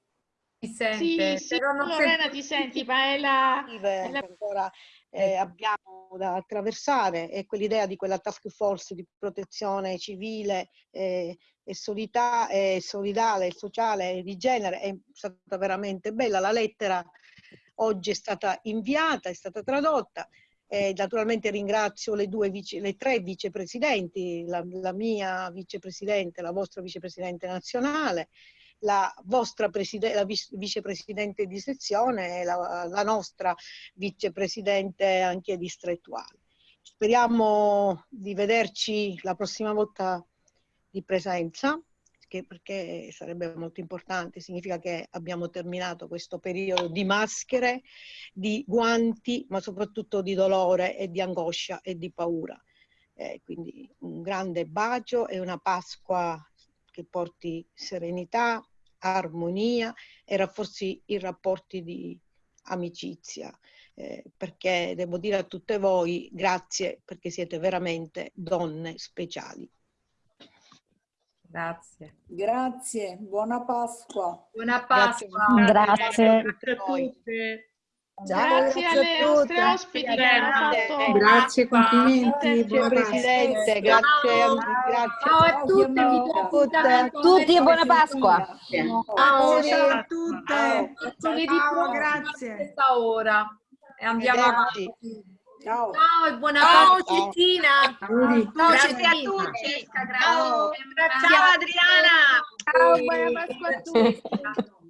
Si sente, sì, sì, però non Lorena ti senti, ma è la... È la... Ancora eh, abbiamo da attraversare e quell'idea di quella task force di protezione civile eh, e solidà, eh, solidale, sociale e di genere è stata veramente bella. La lettera oggi è stata inviata, è stata tradotta. Eh, naturalmente ringrazio le, due vice, le tre vicepresidenti, la, la mia vicepresidente, la vostra vicepresidente nazionale, la vostra la vicepresidente di sezione e la, la nostra vicepresidente anche distrettuale. Speriamo di vederci la prossima volta di presenza perché sarebbe molto importante, significa che abbiamo terminato questo periodo di maschere, di guanti, ma soprattutto di dolore e di angoscia e di paura. Eh, quindi un grande bacio e una Pasqua che porti serenità, armonia e rafforzi i rapporti di amicizia. Eh, perché devo dire a tutte voi grazie perché siete veramente donne speciali. Grazie. Grazie, buona Pasqua. Buona Pasqua. Grazie. Grazie a tutte. Ciao, grazie, alle nostre ospiti che hanno fatto. Grazie, complimenti. Grazie Presidente, grazie, grazie. Ciao a tutti, a tutti e buona Pasqua. Ciao, ciao a tutte. Ciao, grazie. Questa ora e andiamo avanti. Ciao. Ciao e buona Ciao Pasqua. Ciao Grazie a tutti. Ciao. Ciao Adriana. Ciao, buona Pasqua a tutti. (laughs)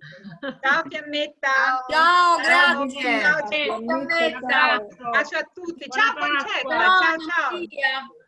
Ciao Fiammetta. Ciao, grazie. Ciao Fiammetta. Bacio a tutti. Ciao Concetta. Ciao ciao.